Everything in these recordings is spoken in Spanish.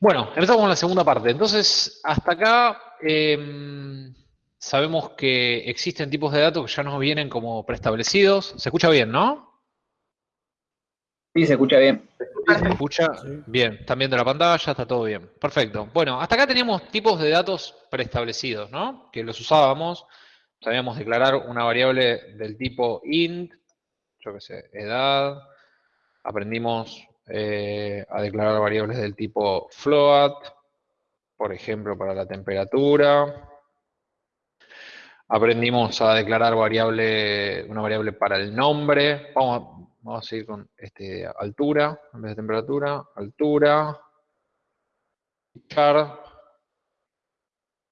Bueno, empezamos con la segunda parte. Entonces, hasta acá em, sabemos que existen tipos de datos que ya nos vienen como preestablecidos. Se escucha bien, ¿no? Sí, se escucha bien. ¿Se escucha? Bien, están viendo la pantalla, está todo bien. Perfecto. Bueno, hasta acá teníamos tipos de datos preestablecidos, ¿no? Que los usábamos. Sabíamos declarar una variable del tipo int, yo qué sé, edad. Aprendimos eh, a declarar variables del tipo float, por ejemplo, para la temperatura. Aprendimos a declarar variable, una variable para el nombre. Vamos, a seguir con este, altura, en vez de temperatura, altura, char,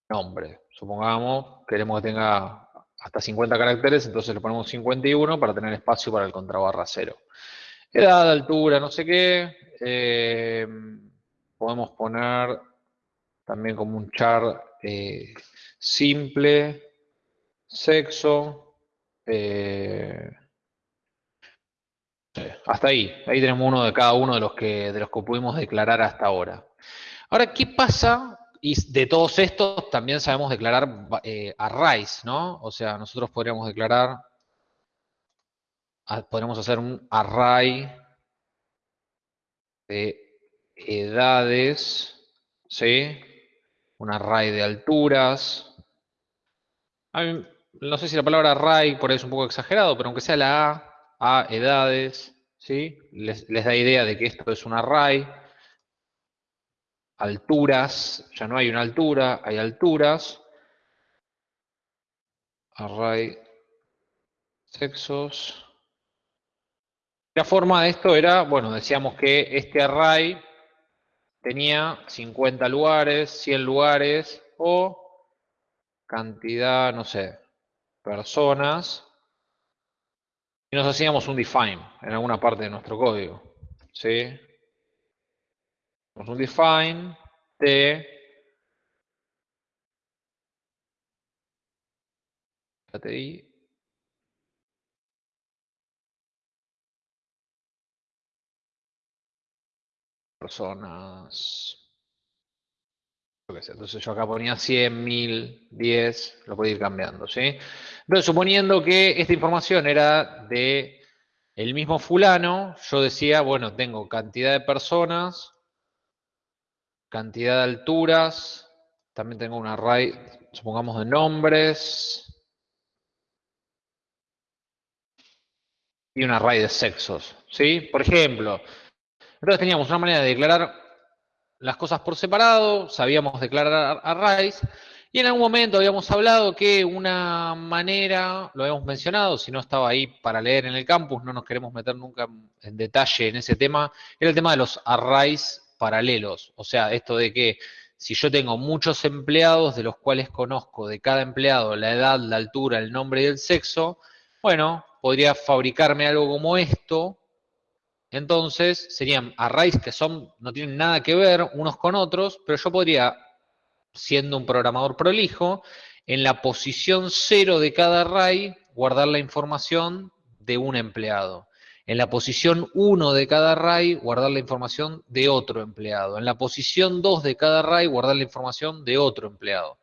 nombre. Supongamos, queremos que tenga hasta 50 caracteres, entonces le ponemos 51 para tener espacio para el contrabarra cero. Edad, altura, no sé qué. Eh, podemos poner también como un char eh, simple, sexo, eh, hasta ahí, ahí tenemos uno de cada uno de los que, de los que pudimos declarar hasta ahora. Ahora, ¿qué pasa? Y de todos estos también sabemos declarar eh, arrays, ¿no? O sea, nosotros podríamos declarar, podríamos hacer un array de edades, ¿sí? Un array de alturas. no sé si la palabra array por ahí es un poco exagerado, pero aunque sea la A, a edades, ¿sí? Les, da idea de que esto es un array. Alturas, ya no hay una altura, hay alturas. Array sexos. La forma de esto era, bueno, decíamos que este array tenía 50 lugares, 100 lugares o cantidad, no sé, personas y nos hacíamos un define en alguna parte de nuestro código. ¿Sí? un define de personas entonces yo acá ponía 100, 1000, 10, lo puedo ir cambiando, ¿sí? Entonces, suponiendo que esta información era de el mismo fulano, yo decía, bueno, tengo cantidad de personas, cantidad de alturas, también tengo un array, supongamos, de nombres, y un array de sexos, ¿sí? Por ejemplo, entonces teníamos una manera de declarar las cosas por separado, sabíamos declarar arrays, y en algún momento habíamos hablado que una manera, lo habíamos mencionado, si no estaba ahí para leer en el campus, no nos queremos meter nunca en detalle en ese tema, era el tema de los arrays paralelos. O sea, esto de que si yo tengo muchos empleados, de los cuales conozco de cada empleado la edad, la altura, el nombre y el sexo, bueno, podría fabricarme algo como esto, entonces serían arrays que son, no tienen nada que ver unos con otros, pero yo podría, siendo un programador prolijo, en la posición cero de cada array guardar la información de un empleado. En la posición 1 de cada array guardar la información de otro empleado. En la posición 2 de cada array guardar la información de otro empleado.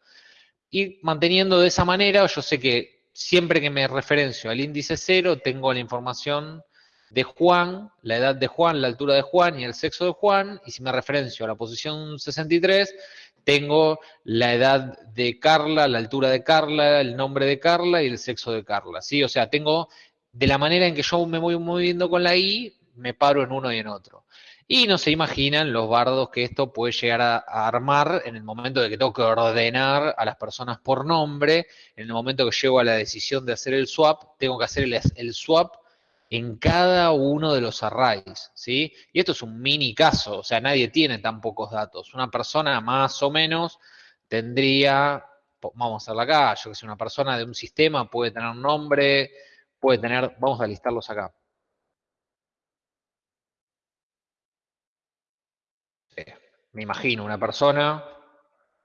Y manteniendo de esa manera, yo sé que siempre que me referencio al índice 0, tengo la información de Juan, la edad de Juan, la altura de Juan y el sexo de Juan, y si me referencio a la posición 63, tengo la edad de Carla, la altura de Carla, el nombre de Carla y el sexo de Carla, ¿sí? O sea, tengo, de la manera en que yo me voy moviendo con la I, me paro en uno y en otro. Y no se imaginan los bardos que esto puede llegar a, armar en el momento de que tengo que ordenar a las personas por nombre, en el momento que llego a la decisión de hacer el swap, tengo que hacer el swap en cada uno de los arrays, ¿sí? Y esto es un mini caso, o sea, nadie tiene tan pocos datos. Una persona más o menos tendría, vamos a hacerla acá, yo que sé, una persona de un sistema puede tener nombre, puede tener, vamos a listarlos acá. me imagino una persona,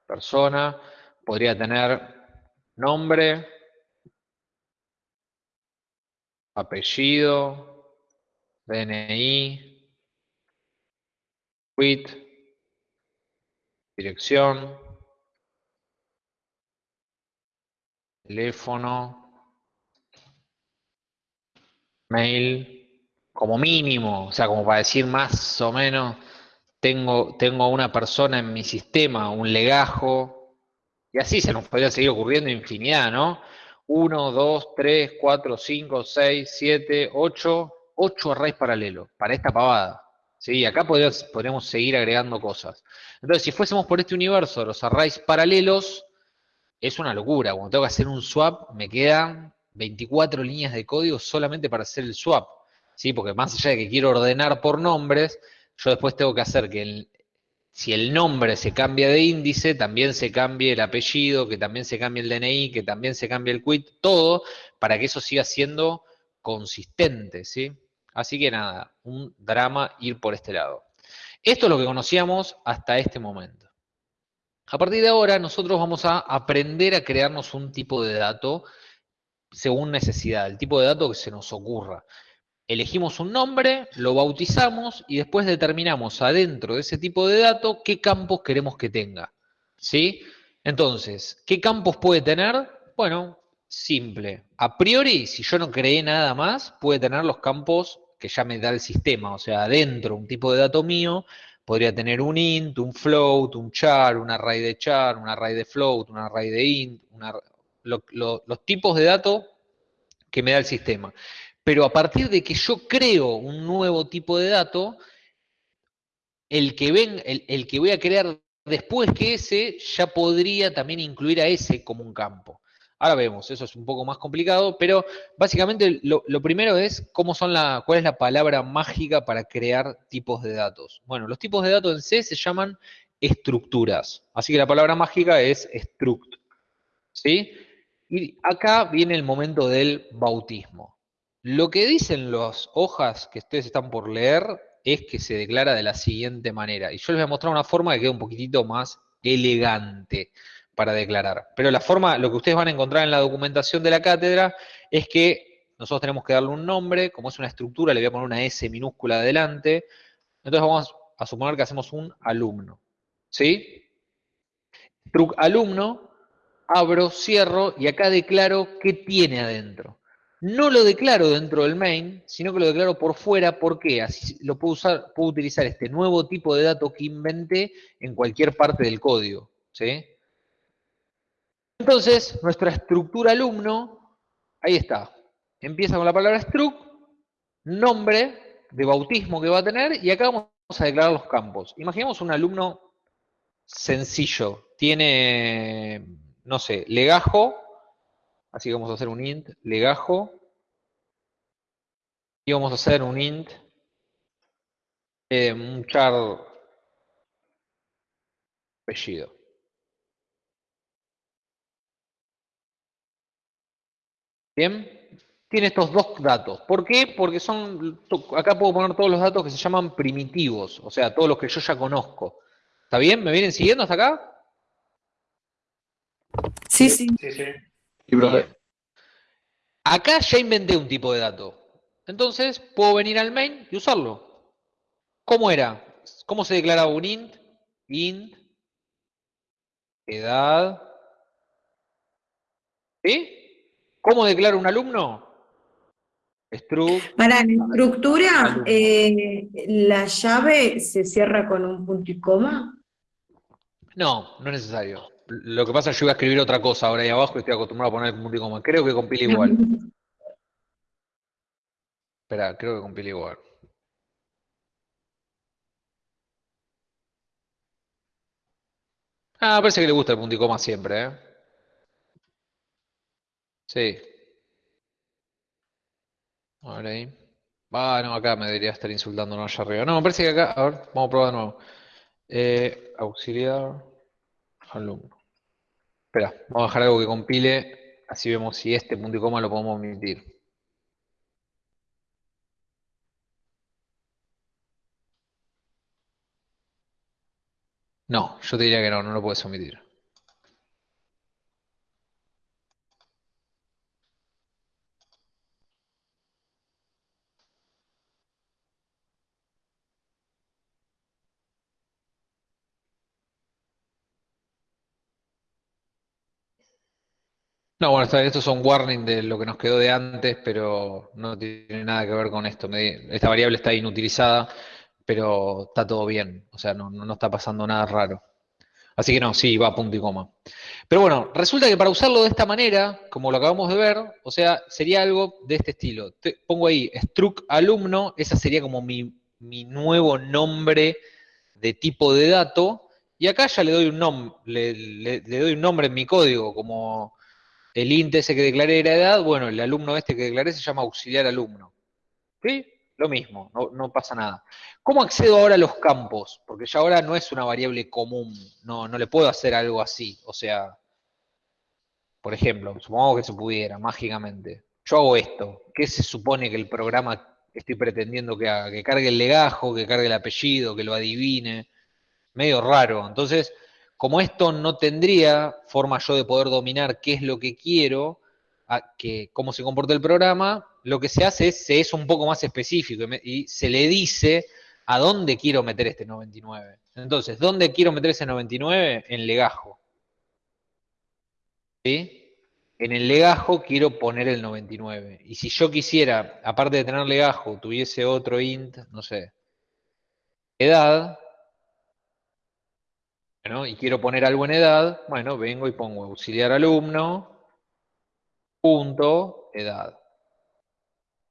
persona, podría tener nombre, apellido, DNI, quit, dirección, teléfono, mail, como mínimo, o sea, como para decir más o menos, tengo, tengo una persona en mi sistema, un legajo, y así se nos podría seguir ocurriendo infinidad, ¿no? 1, 2, 3, 4, 5, 6, 7, 8, 8 arrays paralelos para esta pavada. ¿sí? Acá podríamos, seguir agregando cosas. Entonces, si fuésemos por este universo, los arrays paralelos, es una locura. Cuando tengo que hacer un swap, me quedan 24 líneas de código solamente para hacer el swap. ¿sí? Porque más allá de que quiero ordenar por nombres, yo después tengo que hacer que si el nombre se cambia de índice, también se cambie el apellido, que también se cambie el DNI, que también se cambie el quit, todo para que eso siga siendo consistente, ¿sí? Así que nada, un drama ir por este lado. Esto es lo que conocíamos hasta este momento. A partir de ahora, nosotros vamos a aprender a crearnos un tipo de dato según necesidad, el tipo de dato que se nos ocurra. Elegimos un nombre, lo bautizamos y después determinamos adentro de ese tipo de dato qué campos queremos que tenga. ¿Sí? Entonces, ¿qué campos puede tener? Bueno, simple. A priori, si yo no creé nada más, puede tener los campos que ya me da el sistema. O sea, adentro, un tipo de dato mío podría tener un int, un float, un char, un array de char, un array de float, un array de int, los tipos de datos que me da el sistema. Pero a partir de que yo creo un nuevo tipo de dato, el que, el que voy a crear después que ese ya podría también incluir a ese como un campo. Ahora vemos, eso es un poco más complicado, pero básicamente lo, primero es cómo son la, cuál es la palabra mágica para crear tipos de datos. Bueno, los tipos de datos en C se llaman estructuras. Así que la palabra mágica es struct. ¿Sí? Y acá viene el momento del bautismo. Lo que dicen las hojas que ustedes están por leer es que se declara de la siguiente manera. Y yo les voy a mostrar una forma que quede un poquitito más elegante para declarar. Pero la forma, lo que ustedes van a encontrar en la documentación de la cátedra es que nosotros tenemos que darle un nombre, como es una estructura, le voy a poner una S minúscula adelante. Entonces vamos a suponer que hacemos un alumno. ¿Sí? Truc alumno, abro, cierro y acá declaro qué tiene adentro. No lo declaro dentro del main, sino que lo declaro por fuera. ¿Por qué? Así lo puedo usar, puedo utilizar este nuevo tipo de dato que inventé en cualquier parte del código. ¿Sí? Entonces, nuestra estructura alumno, ahí está. Empieza con la palabra struct, nombre de bautismo que va a tener, y acá vamos a declarar los campos. Imaginemos un alumno sencillo. Tiene, no sé, legajo, así que vamos a hacer un int, legajo, y vamos a hacer un int, eh, un char apellido. Bien, tiene estos dos datos. ¿Por qué? Porque son, acá puedo poner todos los datos que se llaman primitivos, o sea, todos los que yo ya conozco. ¿Está bien? ¿Me vienen siguiendo hasta acá? Sí, sí. sí, sí. Acá ya inventé un tipo de dato. Entonces, puedo venir al main y usarlo. ¿Cómo era? ¿Cómo se declaraba un int? Int, edad, ¿sí? ¿Cómo declaro un alumno? Para la estructura, eh, ¿la llave se cierra con un punto y coma? No, no es necesario. Lo que pasa es que yo voy a escribir otra cosa ahora ahí abajo y estoy acostumbrado a poner y coma. Creo que compila igual. Espera, creo que compila igual. Ah, parece que le gusta el punto y coma siempre, ¿eh? Sí. A ver ahí. Ah, no, acá me debería estar insultando, no allá arriba. No, me parece que acá, a ver, vamos a probar de nuevo. Eh, auxiliar, alumno. Espera, vamos a dejar algo que compile, así vemos si este punto y coma lo podemos omitir. No, yo te diría que no, no lo puedes omitir. No, bueno, estos son warning de lo que nos quedó de antes, pero no tiene nada que ver con esto. Esta variable está inutilizada, pero está todo bien. O sea, no, no está pasando nada raro. Así que no, sí, va a punto y coma. Pero bueno, resulta que para usarlo de esta manera, como lo acabamos de ver, o sea, sería algo de este estilo. pongo ahí struct alumno, esa sería como mi, nuevo nombre de tipo de dato, y acá ya le doy un nombre, le, doy un nombre en mi código, como el ese que declaré era edad, bueno, el alumno este que declaré se llama auxiliar alumno. ¿Sí? Lo mismo, no, pasa nada. ¿Cómo accedo ahora a los campos? Porque ya ahora no es una variable común, no, no le puedo hacer algo así. O sea, por ejemplo, supongamos que se pudiera, mágicamente. Yo hago esto. ¿Qué se supone que el programa estoy pretendiendo que haga? Que cargue el legajo, que cargue el apellido, que lo adivine. Medio raro. Entonces, como esto no tendría forma yo de poder dominar qué es lo que quiero, que, cómo se comporta el programa, lo que se hace es, se es un poco más específico y, se le dice a dónde quiero meter este 99. Entonces, ¿dónde quiero meter ese 99? En legajo. ¿Sí? En el legajo quiero poner el 99. Y si yo quisiera, aparte de tener legajo, tuviese otro int, no sé, edad, bueno, y quiero poner algo en edad, bueno, vengo y pongo auxiliar alumno, punto, edad.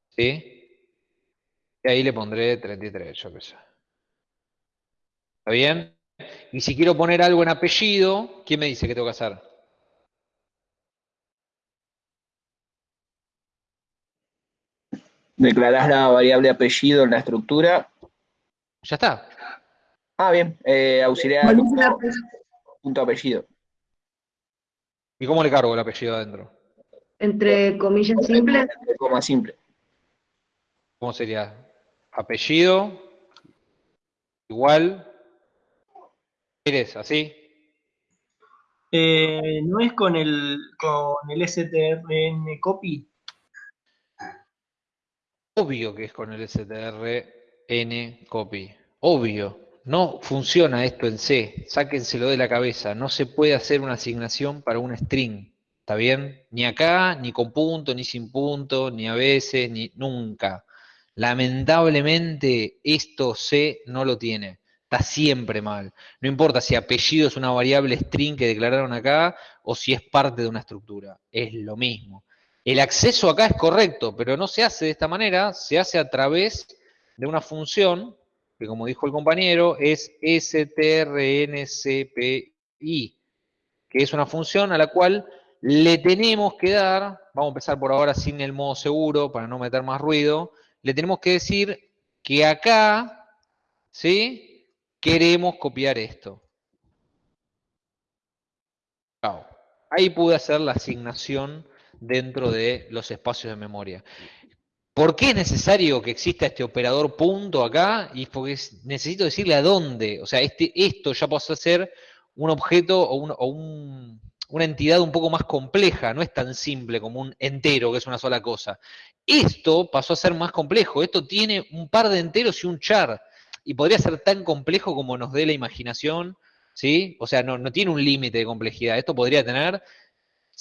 ¿Sí? Y ahí le pondré 33, yo qué sé. ¿Está bien? Y si quiero poner algo en apellido, ¿quién me dice que tengo que hacer? Declarás la variable apellido en la estructura. Ya está. Ah, bien. Eh, auxiliar punto apellido. ¿Y cómo le cargo el apellido adentro? Entre comillas simples. Entre coma simple. ¿Cómo sería? Apellido, igual, ¿eres así? Eh, ¿No es con el, con el strn copy? Obvio que es con el strn copy. Obvio. No funciona esto en C. Sáquenselo de la cabeza. No se puede hacer una asignación para un string. ¿Está bien? Ni acá, ni con punto, ni sin punto, ni a veces, ni nunca. Lamentablemente esto C no lo tiene. Está siempre mal. No importa si apellido es una variable string que declararon acá o si es parte de una estructura. Es lo mismo. El acceso acá es correcto, pero no se hace de esta manera, se hace a través de una función que como dijo el compañero es strncpi, que es una función a la cual le tenemos que dar, vamos a empezar por ahora sin el modo seguro para no meter más ruido, le tenemos que decir que acá, ¿sí? Queremos copiar esto. Ahí pude hacer la asignación dentro de los espacios de memoria. ¿Por qué es necesario que exista este operador punto acá? Y porque necesito decirle a dónde. O sea, este, esto ya pasó a ser un objeto o, un, una entidad un poco más compleja, no es tan simple como un entero, que es una sola cosa. Esto pasó a ser más complejo, esto tiene un par de enteros y un char, y podría ser tan complejo como nos dé la imaginación, ¿sí? O sea, no, tiene un límite de complejidad, esto podría tener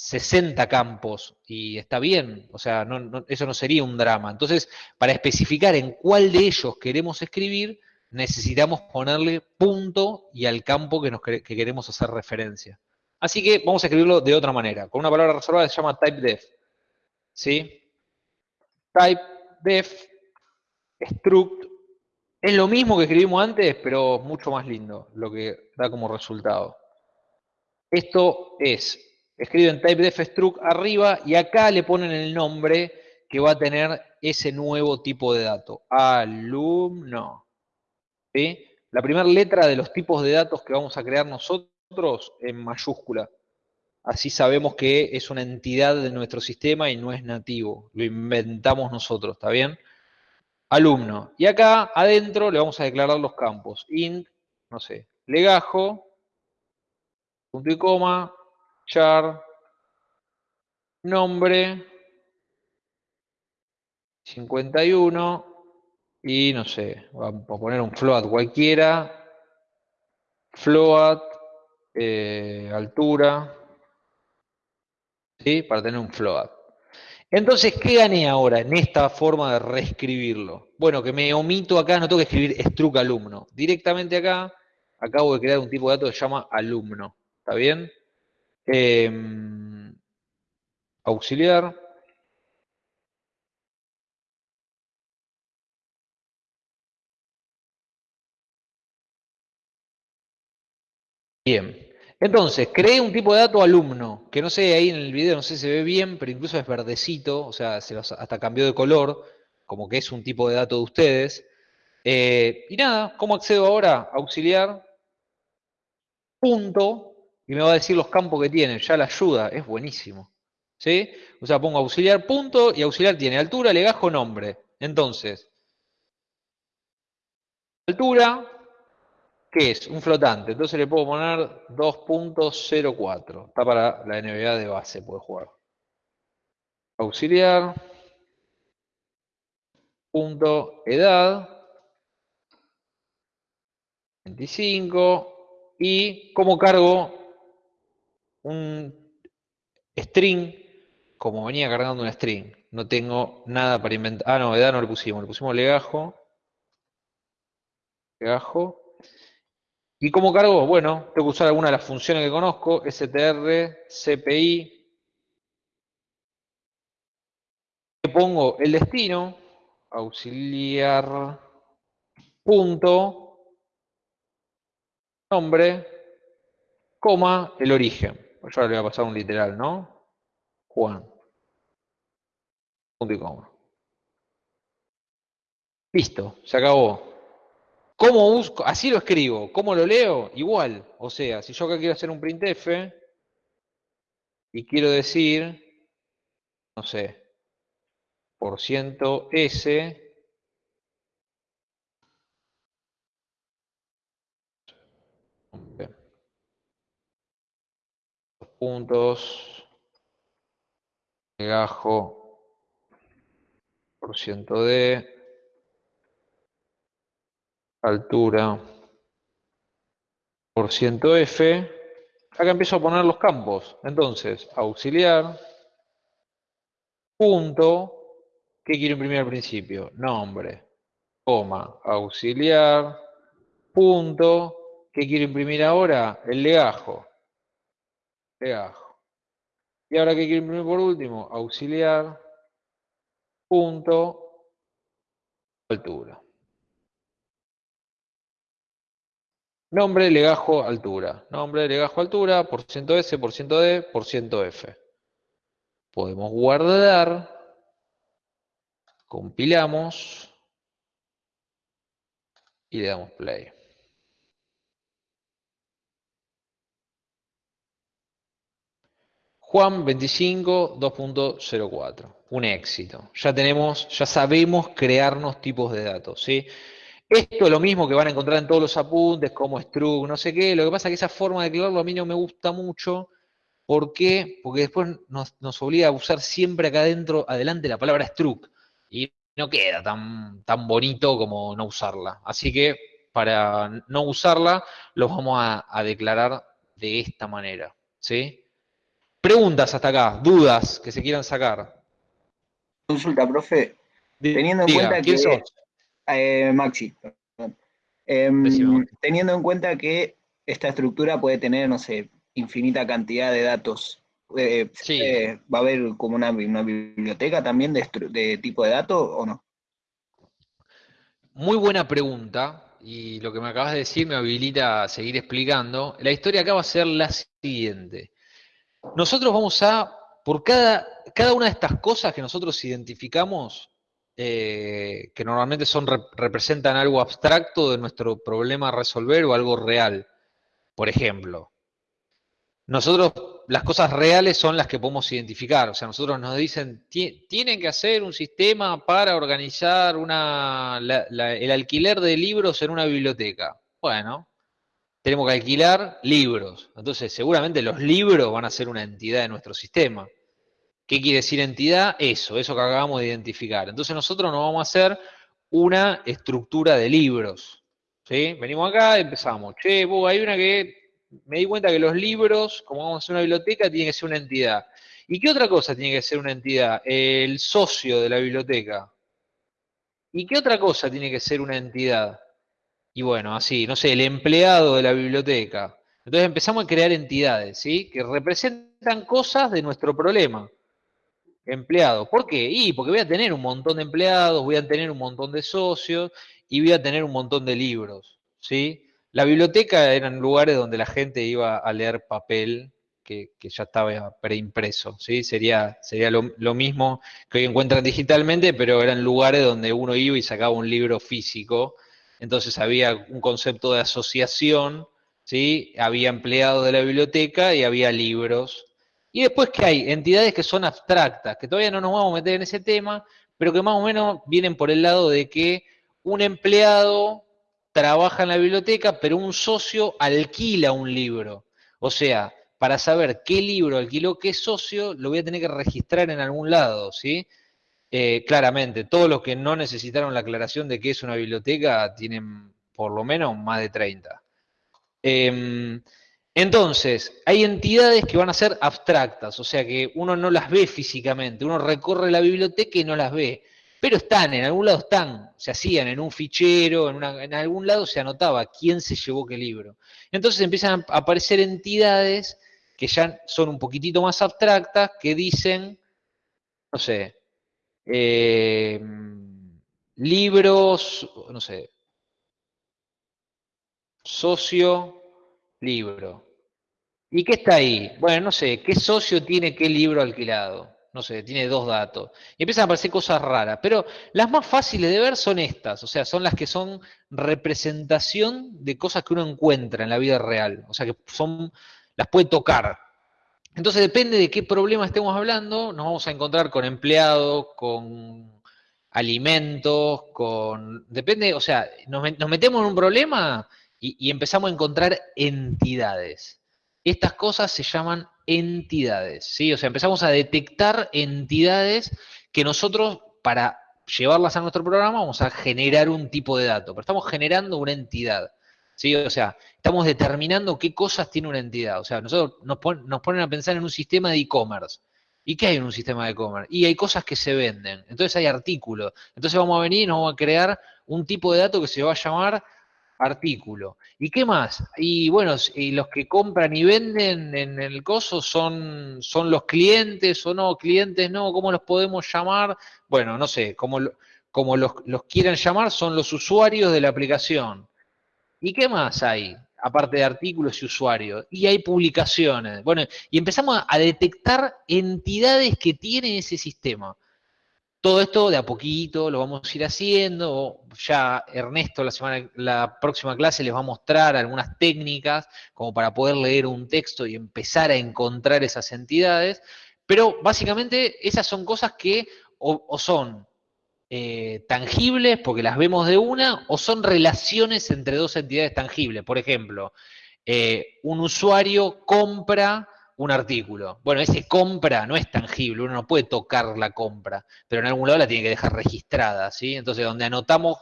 60 campos, y está bien, o sea, eso no sería un drama. Entonces, para especificar en cuál de ellos queremos escribir, necesitamos ponerle punto y al campo que, nos, que queremos hacer referencia. Así que vamos a escribirlo de otra manera. Con una palabra reservada que se llama typedef. ¿Sí? Typedef, struct, es lo mismo que escribimos antes, pero mucho más lindo, lo que da como resultado. Esto es, escriben typedef struct arriba y acá le ponen el nombre que va a tener ese nuevo tipo de dato. Alumno. La primera letra de los tipos de datos que vamos a crear nosotros en mayúscula. Así sabemos que es una entidad de nuestro sistema y no es nativo. Lo inventamos nosotros, ¿está bien? Alumno. Y acá adentro le vamos a declarar los campos. int, no sé, legajo, punto y coma, char, nombre, 51, y no sé, vamos a poner un float cualquiera, float, eh, altura, ¿sí? Para tener un float. Entonces, ¿qué gané ahora en esta forma de reescribirlo? Bueno, que me omito acá, no tengo que escribir struct alumno. Directamente acá, acabo de crear un tipo de dato que se llama alumno. ¿Está bien? Em, auxiliar. Bien. Entonces, creé un tipo de dato alumno, que no sé, ahí en el video no sé si se ve bien, pero incluso es verdecito, o sea, se hasta cambió de color, como que es un tipo de dato de ustedes. Eh, y nada, ¿cómo accedo ahora? Auxiliar, punto, y me va a decir los campos que tiene, ya la ayuda, es buenísimo. ¿Sí? O sea, pongo auxiliar, punto, y auxiliar tiene altura, legajo, nombre. Entonces, altura, ¿Qué es? Un flotante. Entonces le puedo poner 2.04. Está para la NBA de base, puede jugar. Auxiliar. Punto edad. 25. Y como cargo un string, como venía cargando un string. No tengo nada para inventar. Ah, no, edad no le pusimos. Le pusimos legajo. Legajo. ¿Y cómo cargo? Bueno, tengo que usar alguna de las funciones que conozco, str, cpi. Le pongo el destino, auxiliar, punto, nombre, coma, el origen. Pues yo ahora le voy a pasar un literal, ¿no? Juan. Punto y coma. Listo, se acabó. ¿Cómo busco? Así lo escribo. ¿Cómo lo leo? Igual. O sea, si yo acá quiero hacer un printf y quiero decir, no sé, por ciento S puntos legajo por ciento D altura por ciento F, acá empiezo a poner los campos. Entonces, auxiliar, punto, ¿qué quiero imprimir al principio? Nombre, coma, auxiliar, punto, ¿qué quiero imprimir ahora? El legajo. Legajo. Y ahora, ¿qué quiero imprimir por último? Auxiliar, punto, altura. Nombre, legajo, altura. Nombre, legajo, altura, por ciento S, por ciento D, por ciento F. Podemos guardar, compilamos y le damos play. Juan 25, 2.04. Un éxito. Ya tenemos, ya sabemos crearnos tipos de datos, ¿sí? Esto es lo mismo que van a encontrar en todos los apuntes, como struct, no sé qué. Lo que pasa es que esa forma de crearlo a mí no me gusta mucho. ¿Por qué? Porque después nos, obliga a usar siempre acá adentro, adelante, la palabra struct. Y no queda tan, tan bonito como no usarla. Así que para no usarla, lo vamos a, declarar de esta manera. ¿sí? Preguntas hasta acá, dudas que se quieran sacar. Consulta, profe. Teniendo en cuenta que eh, Maxi. Em, teniendo en cuenta que esta estructura puede tener, no sé, infinita cantidad de datos, eh, eh, ¿va a haber como una, biblioteca también de, tipo de datos o no? Muy buena pregunta, y lo que me acabas de decir me habilita a seguir explicando. La historia acá va a ser la siguiente. Nosotros vamos a, por cada, cada una de estas cosas que nosotros identificamos, eh, que normalmente son, representan algo abstracto de nuestro problema a resolver o algo real. Por ejemplo, nosotros, las cosas reales son las que podemos identificar. O sea, nosotros nos dicen, tienen que hacer un sistema para organizar una, el alquiler de libros en una biblioteca. Bueno, tenemos que alquilar libros. Entonces, seguramente los libros van a ser una entidad de nuestro sistema. ¿Qué quiere decir entidad? Eso, eso que acabamos de identificar. Entonces nosotros nos vamos a hacer una estructura de libros. ¿sí? Venimos acá y empezamos. Che, hay una que me di cuenta que los libros, como vamos a hacer una biblioteca, tiene que ser una entidad. ¿Y qué otra cosa tiene que ser una entidad? El socio de la biblioteca. ¿Y qué otra cosa tiene que ser una entidad? Y bueno, así, no sé, el empleado de la biblioteca. Entonces empezamos a crear entidades, ¿sí? Que representan cosas de nuestro problema. Empleado. ¿Por qué? Y porque voy a tener un montón de empleados, voy a tener un montón de socios y voy a tener un montón de libros, ¿sí? La biblioteca eran lugares donde la gente iba a leer papel que, ya estaba preimpreso, ¿sí? Sería, sería lo, lo, mismo que hoy encuentran digitalmente, pero eran lugares donde uno iba y sacaba un libro físico, entonces había un concepto de asociación, ¿sí? Había empleados de la biblioteca y había libros. Y después que hay entidades que son abstractas, que todavía no nos vamos a meter en ese tema, pero que más o menos vienen por el lado de que un empleado trabaja en la biblioteca, pero un socio alquila un libro. O sea, para saber qué libro alquiló qué socio, lo voy a tener que registrar en algún lado, ¿sí? Eh, claramente, todos los que no necesitaron la aclaración de qué es una biblioteca tienen por lo menos más de 30. Em, entonces, hay entidades que van a ser abstractas, o sea que uno no las ve físicamente, uno recorre la biblioteca y no las ve, pero están, en algún lado están, se hacían en un fichero, en, en algún lado se anotaba quién se llevó qué libro. Entonces empiezan a aparecer entidades que ya son un poquitito más abstractas, que dicen, no sé, eh, libros, no sé, socio, libro. ¿Y qué está ahí? Bueno, no sé, ¿qué socio tiene qué libro alquilado? No sé, tiene dos datos. Y empiezan a aparecer cosas raras. Pero las más fáciles de ver son estas, o sea, son las que son representación de cosas que uno encuentra en la vida real. O sea, que son las puede tocar. Entonces depende de qué problema estemos hablando, nos vamos a encontrar con empleados, con alimentos, con... Depende, o sea, nos, metemos en un problema y, empezamos a encontrar entidades. Estas cosas se llaman entidades, ¿sí? O sea, empezamos a detectar entidades que nosotros, para llevarlas a nuestro programa, vamos a generar un tipo de dato, pero estamos generando una entidad. ¿Sí? O sea, estamos determinando qué cosas tiene una entidad. O sea, nosotros nos, ponen a pensar en un sistema de e-commerce. ¿Y qué hay en un sistema de e-commerce? Y hay cosas que se venden. Entonces hay artículos. Entonces vamos a venir y nos vamos a crear un tipo de dato que se va a llamar artículo. ¿Y qué más? Y bueno, y los que compran y venden en el coso son, son los clientes o no, clientes no, ¿cómo los podemos llamar? Bueno, no sé, como, como los, los quieran llamar, son los usuarios de la aplicación. ¿Y qué más hay? Aparte de artículos y usuarios. Y hay publicaciones. Bueno, y empezamos a detectar entidades que tiene ese sistema. Todo esto de a poquito lo vamos a ir haciendo. Ya Ernesto la semana, la próxima clase les va a mostrar algunas técnicas como para poder leer un texto y empezar a encontrar esas entidades. Pero básicamente esas son cosas que o son eh, tangibles porque las vemos de una o son relaciones entre dos entidades tangibles. Por ejemplo, eh, un usuario compra un artículo. Bueno, ese compra no es tangible, uno no puede tocar la compra, pero en algún lado la tiene que dejar registrada, ¿sí? Entonces, donde anotamos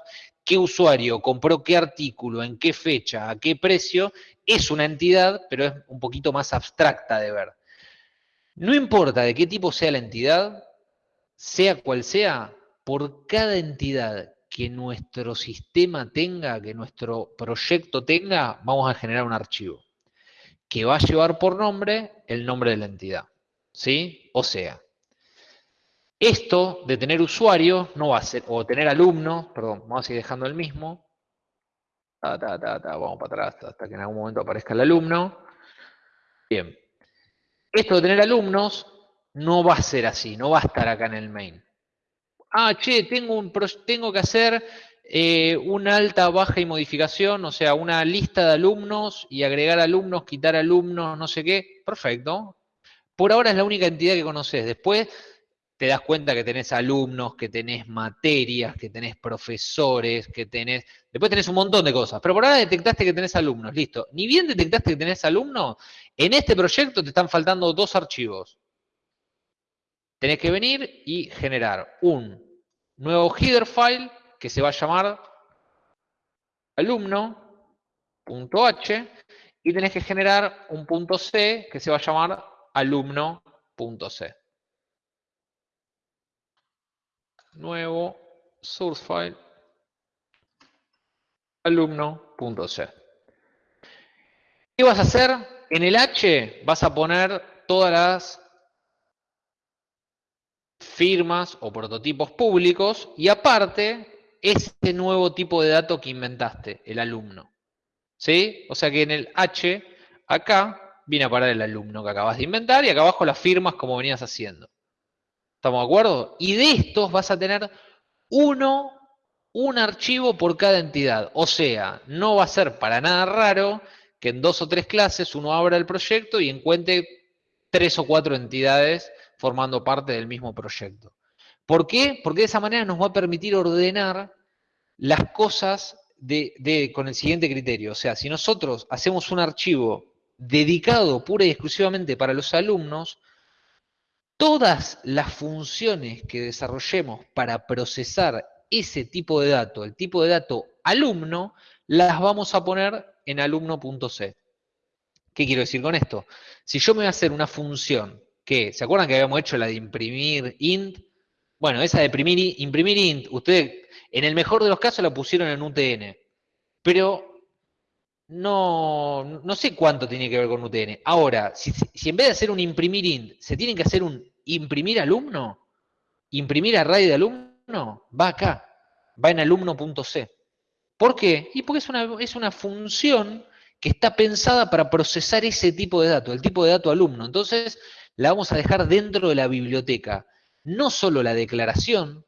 qué usuario compró qué artículo, en qué fecha, a qué precio, es una entidad, pero es un poquito más abstracta de ver. No importa de qué tipo sea la entidad, sea cual sea, por cada entidad que nuestro sistema tenga, que nuestro proyecto tenga, vamos a generar un archivo que va a llevar por nombre el nombre de la entidad. ¿Sí? O sea, esto de tener usuario no va a ser, o tener alumnos, perdón, vamos a seguir dejando el mismo. vamos para atrás hasta que en algún momento aparezca el alumno. Bien. Esto de tener alumnos no va a ser así, no va a estar acá en el main ah, che, tengo, un, tengo que hacer eh, una alta, baja y modificación, o sea, una lista de alumnos y agregar alumnos, quitar alumnos, no sé qué. Perfecto. Por ahora es la única entidad que conoces. Después te das cuenta que tenés alumnos, que tenés materias, que tenés profesores, que tenés... Después tenés un montón de cosas. Pero por ahora detectaste que tenés alumnos, listo. Ni bien detectaste que tenés alumnos, en este proyecto te están faltando dos archivos tenés que venir y generar un nuevo header file que se va a llamar alumno.h y tenés que generar un punto C que se va a llamar alumno alumno.c. Nuevo source file alumno.c. ¿Qué vas a hacer? En el H vas a poner todas las firmas o prototipos públicos y aparte ese nuevo tipo de dato que inventaste, el alumno. ¿Sí? O sea que en el H, acá, viene a parar el alumno que acabas de inventar y acá abajo las firmas como venías haciendo. ¿Estamos de acuerdo? Y de estos vas a tener uno, un archivo por cada entidad. O sea, no va a ser para nada raro que en dos o tres clases uno abra el proyecto y encuentre tres o cuatro entidades formando parte del mismo proyecto. ¿Por qué? Porque de esa manera nos va a permitir ordenar las cosas con el siguiente criterio. O sea, si nosotros hacemos un archivo dedicado pura y exclusivamente para los alumnos, todas las funciones que desarrollemos para procesar ese tipo de dato, el tipo de dato alumno, las vamos a poner en alumno.c. ¿Qué quiero decir con esto? Si yo me voy a hacer una función que, ¿se acuerdan que habíamos hecho la de imprimir int? Bueno, esa de imprimir, imprimir int, ustedes en el mejor de los casos la pusieron en UTN, pero no, no sé cuánto tiene que ver con UTN. Ahora, si, si, en vez de hacer un imprimir int, se tienen que hacer un imprimir alumno, imprimir array de alumno, va acá, va en alumno.c. ¿Por qué? Y porque es una, es una función que está pensada para procesar ese tipo de dato, el tipo de dato alumno. Entonces, la vamos a dejar dentro de la biblioteca. No solo la declaración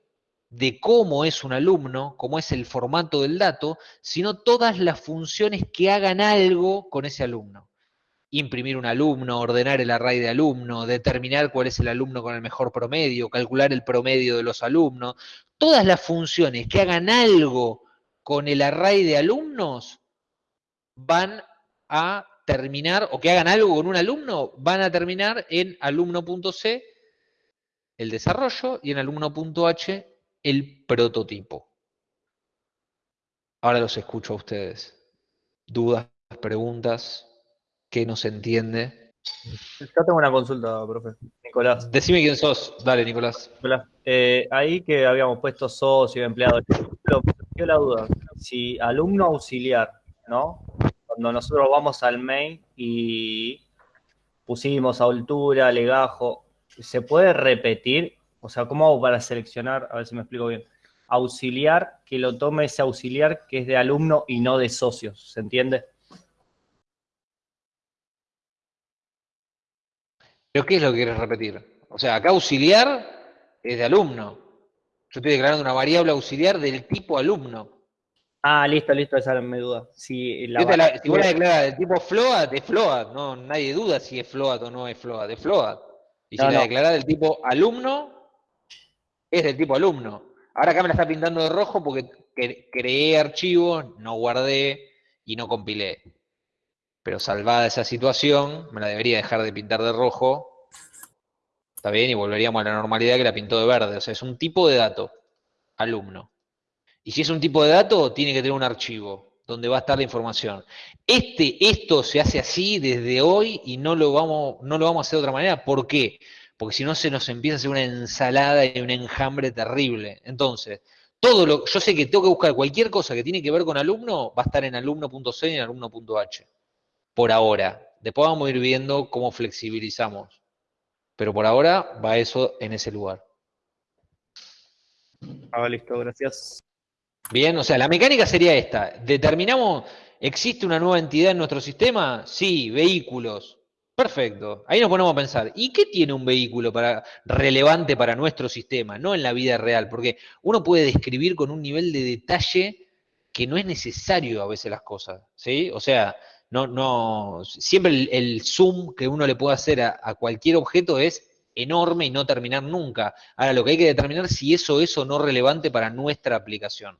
de cómo es un alumno, cómo es el formato del dato, sino todas las funciones que hagan algo con ese alumno. Imprimir un alumno, ordenar el array de alumno, determinar cuál es el alumno con el mejor promedio, calcular el promedio de los alumnos. Todas las funciones que hagan algo con el array de alumnos van a terminar, o que hagan algo con un alumno, van a terminar en alumno.c el desarrollo y en alumno.h el prototipo. Ahora los escucho a ustedes. ¿Dudas, preguntas? ¿Qué no se entiende? Yo tengo una consulta, profe. Nicolás. Decime quién sos. Dale, Nicolás. Eh, ahí que habíamos puesto socio, empleado, me la duda. Si alumno auxiliar, ¿no? Cuando nosotros vamos al main y pusimos altura, legajo, ¿se puede repetir? O sea, ¿cómo hago para seleccionar? A ver si me explico bien. Auxiliar, que lo tome ese auxiliar que es de alumno y no de socios, ¿se entiende? ¿Pero qué es lo que quieres repetir? O sea, acá auxiliar es de alumno. Yo estoy declarando una variable auxiliar del tipo alumno. Ah, listo, listo, esa era mi duda. Si, la, si vos la declaras de tipo float, es float, no, nadie duda si es float o no es float, es float. Y si la declarás del tipo alumno, es del tipo alumno. Ahora acá me la está pintando de rojo porque creé archivos, no guardé y no compilé. Pero salvada esa situación, me la debería dejar de pintar de rojo. Está bien, y volveríamos a la normalidad que la pintó de verde. O sea, es un tipo de dato, alumno. Y si es un tipo de dato, tiene que tener un archivo donde va a estar la información. Este, esto se hace así desde hoy y no lo vamos, no lo vamos a hacer de otra manera. ¿Por qué? Porque si no se nos empieza a hacer una ensalada y un enjambre terrible. Entonces, todo lo, yo sé que tengo que buscar cualquier cosa que tiene que ver con alumno, va a estar en alumno.c y en alumno.h. Por ahora. Después vamos a ir viendo cómo flexibilizamos. Pero por ahora va eso en ese lugar. Ah, listo, gracias. Bien, o sea, la mecánica sería esta. Determinamos, ¿existe una nueva entidad en nuestro sistema? Sí, vehículos. Perfecto. Ahí nos ponemos a pensar, ¿y qué tiene un vehículo para, relevante para nuestro sistema? No en la vida real, porque uno puede describir con un nivel de detalle que no es necesario a veces las cosas, ¿sí? O sea, no, no, siempre el, zoom que uno le puede hacer a, a, cualquier objeto es enorme y no terminar nunca. Ahora, lo que hay que determinar es si eso es o no relevante para nuestra aplicación.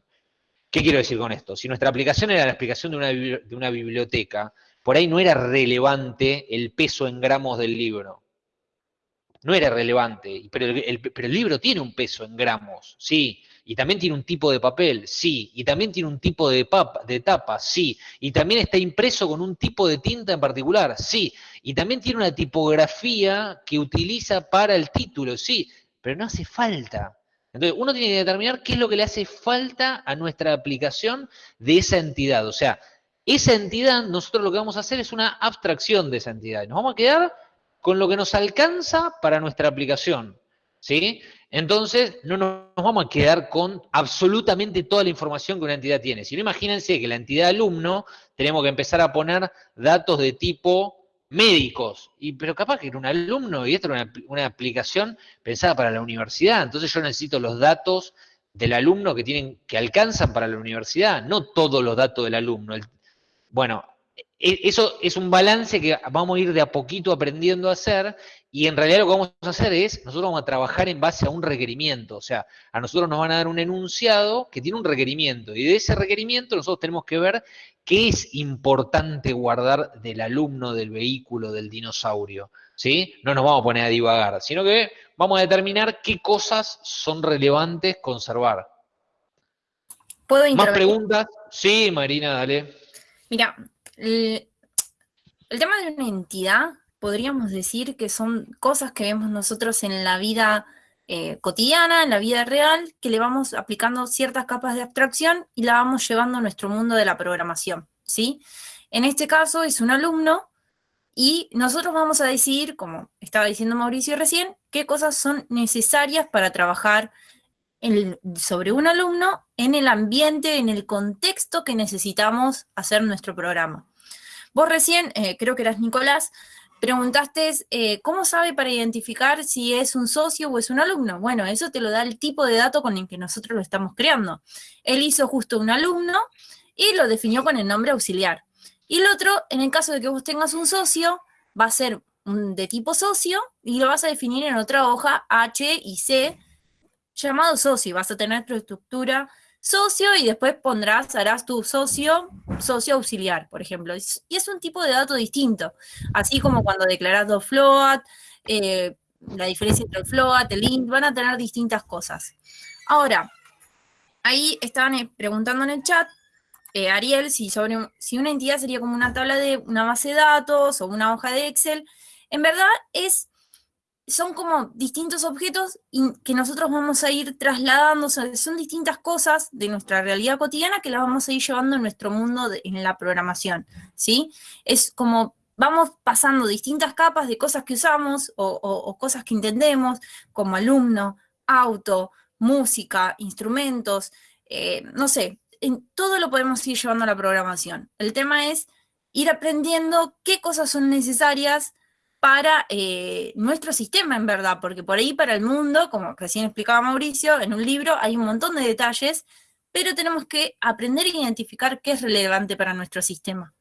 ¿Qué quiero decir con esto? Si nuestra aplicación era la explicación de una, de una biblioteca, por ahí no era relevante el peso en gramos del libro. No era relevante, pero el, libro tiene un peso en gramos, sí, y también tiene un tipo de papel, sí, y también tiene un tipo de tapa, sí, y también está impreso con un tipo de tinta en particular, sí, y también tiene una tipografía que utiliza para el título, sí, pero no hace falta. Entonces, uno tiene que determinar qué es lo que le hace falta a nuestra aplicación de esa entidad. O sea, esa entidad, nosotros lo que vamos a hacer es una abstracción de esa entidad. Nos vamos a quedar con lo que nos alcanza para nuestra aplicación. ¿Sí? Entonces, no nos vamos a quedar con absolutamente toda la información que una entidad tiene. Si no, imagínense que la entidad alumno tenemos que empezar a poner datos de tipo médicos, y, pero capaz que era un alumno y esto era una, aplicación pensada para la universidad, entonces yo necesito los datos del alumno que tienen, que alcanzan para la universidad, no todos los datos del alumno. bueno, eso es un balance que vamos a ir de a poquito aprendiendo a hacer y en realidad lo que vamos a hacer es, nosotros vamos a trabajar en base a un requerimiento, o sea, a nosotros nos van a dar un enunciado que tiene un requerimiento y de ese requerimiento nosotros tenemos que ver qué es importante guardar del alumno, del vehículo, del dinosaurio, ¿sí? No nos vamos a poner a divagar, sino que vamos a determinar qué cosas son relevantes conservar. ¿Puedo ¿Más preguntas? Sí, Marina, dale. Mira, el tema de una entidad podríamos decir que son cosas que vemos nosotros en la vida eh, cotidiana, en la vida real, que le vamos aplicando ciertas capas de abstracción y la vamos llevando a nuestro mundo de la programación, ¿sí? En este caso es un alumno y nosotros vamos a decidir, como estaba diciendo Mauricio recién, qué cosas son necesarias para trabajar sobre un alumno en el ambiente, en el contexto que necesitamos hacer nuestro programa. Vos recién, eh, creo que eras Nicolás, Preguntaste, eh, ¿cómo sabe para identificar si es un socio o es un alumno? Bueno, eso te lo da el tipo de dato con el que nosotros lo estamos creando. Él hizo justo un alumno y lo definió con el nombre auxiliar. Y el otro, en el caso de que vos tengas un socio, va a ser de tipo socio y lo vas a definir en otra hoja H y C llamado socio. Vas a tener tu estructura socio y después pondrás, harás tu socio, socio auxiliar, por ejemplo. Y es un tipo de dato distinto. Así como cuando declaras dos float, eh, la diferencia entre el float, el int, van a tener distintas cosas. Ahora, ahí estaban eh, preguntando en el chat, eh, Ariel, si, sobre, si una entidad sería como una tabla de una base de datos o una hoja de Excel. En verdad es son como distintos objetos que nosotros vamos a ir trasladando, son distintas cosas de nuestra realidad cotidiana que las vamos a ir llevando en nuestro mundo en la programación, ¿sí? Es como vamos pasando distintas capas de cosas que usamos o, cosas que entendemos, como alumno, auto, música, instrumentos, eh, no sé, en todo lo podemos ir llevando a la programación. El tema es ir aprendiendo qué cosas son necesarias para eh, nuestro sistema, en verdad, porque por ahí para el mundo, como recién explicaba Mauricio, en un libro hay un montón de detalles, pero tenemos que aprender a identificar qué es relevante para nuestro sistema.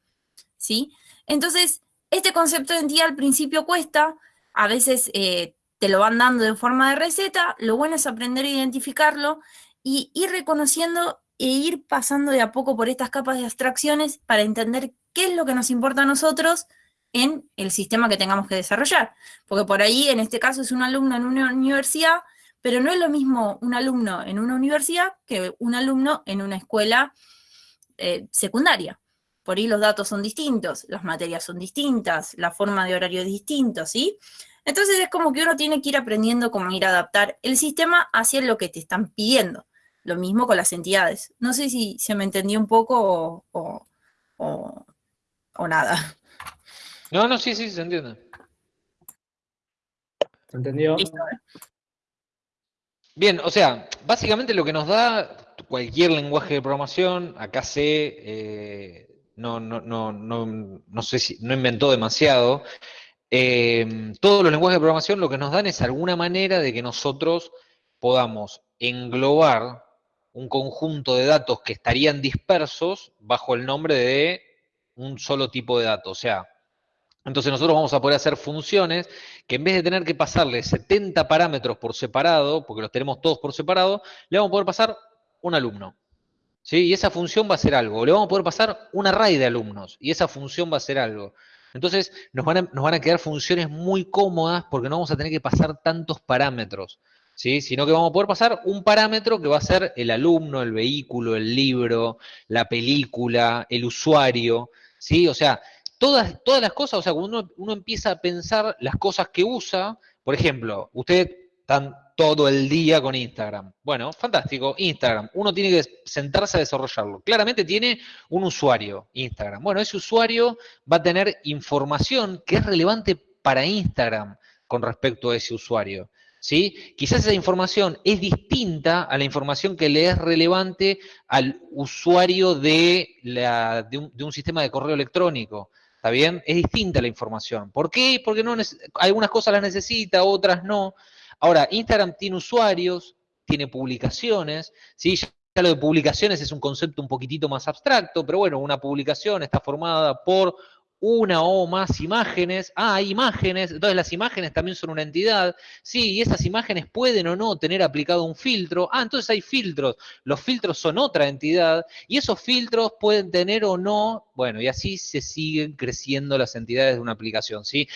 ¿Sí? Entonces, este concepto de entidad al principio cuesta, a veces eh, te lo van dando de forma de receta, lo bueno es aprender a identificarlo y ir reconociendo e ir pasando de a poco por estas capas de abstracciones para entender qué es lo que nos importa a nosotros en el sistema que tengamos que desarrollar. Porque por ahí, en este caso, es un alumno en una universidad, pero no es lo mismo un alumno en una universidad que un alumno en una escuela eh, secundaria. Por ahí los datos son distintos, las materias son distintas, la forma de horario es distinto, ¿sí? Entonces es como que uno tiene que ir aprendiendo cómo ir a adaptar el sistema hacia lo que te están pidiendo. Lo mismo con las entidades. No sé si se me entendió un poco o, o nada. No, no, sí, sí, se entiende. ¿Se entendió? Bien, o sea, básicamente lo que nos da cualquier lenguaje de programación, acá sé, eh, no, no, no, no, sé si no inventó demasiado. Eh, todos los lenguajes de programación lo que nos dan es alguna manera de que nosotros podamos englobar un conjunto de datos que estarían dispersos bajo el nombre de un solo tipo de datos. O sea, entonces nosotros vamos a poder hacer funciones que en vez de tener que pasarle 70 parámetros por separado, porque los tenemos todos por separado, le vamos a poder pasar un alumno. ¿sí? Y esa función va a ser algo. Le vamos a poder pasar un array de alumnos y esa función va a ser algo. Entonces nos van a, nos van a quedar funciones muy cómodas porque no vamos a tener que pasar tantos parámetros. ¿sí? sino que vamos a poder pasar un parámetro que va a ser el alumno, el vehículo, el libro, la película, el usuario, ¿sí? O sea, todas, todas las cosas, o sea, cuando uno, empieza a pensar las cosas que usa, por ejemplo, usted están todo el día con Instagram. Bueno, fantástico, Instagram. Uno tiene que sentarse a desarrollarlo. Claramente tiene un usuario, Instagram. Bueno, ese usuario va a tener información que es relevante para Instagram con respecto a ese usuario. ¿Sí? Quizás esa información es distinta a la información que le es relevante al usuario de, de, un, sistema de correo electrónico. ¿Está bien? Es distinta la información. ¿Por qué? Porque no algunas cosas las necesita, otras no. Ahora, Instagram tiene usuarios, tiene publicaciones, ¿sí? Ya lo de publicaciones es un concepto un poquitito más abstracto, pero bueno, una publicación está formada por una o más imágenes. Ah, hay imágenes, entonces las imágenes también son una entidad. Sí, y esas imágenes pueden o no tener aplicado un filtro. Ah, entonces hay filtros. Los filtros son otra entidad y esos filtros pueden tener o no, bueno, y así se siguen creciendo las entidades de una aplicación, ¿sí?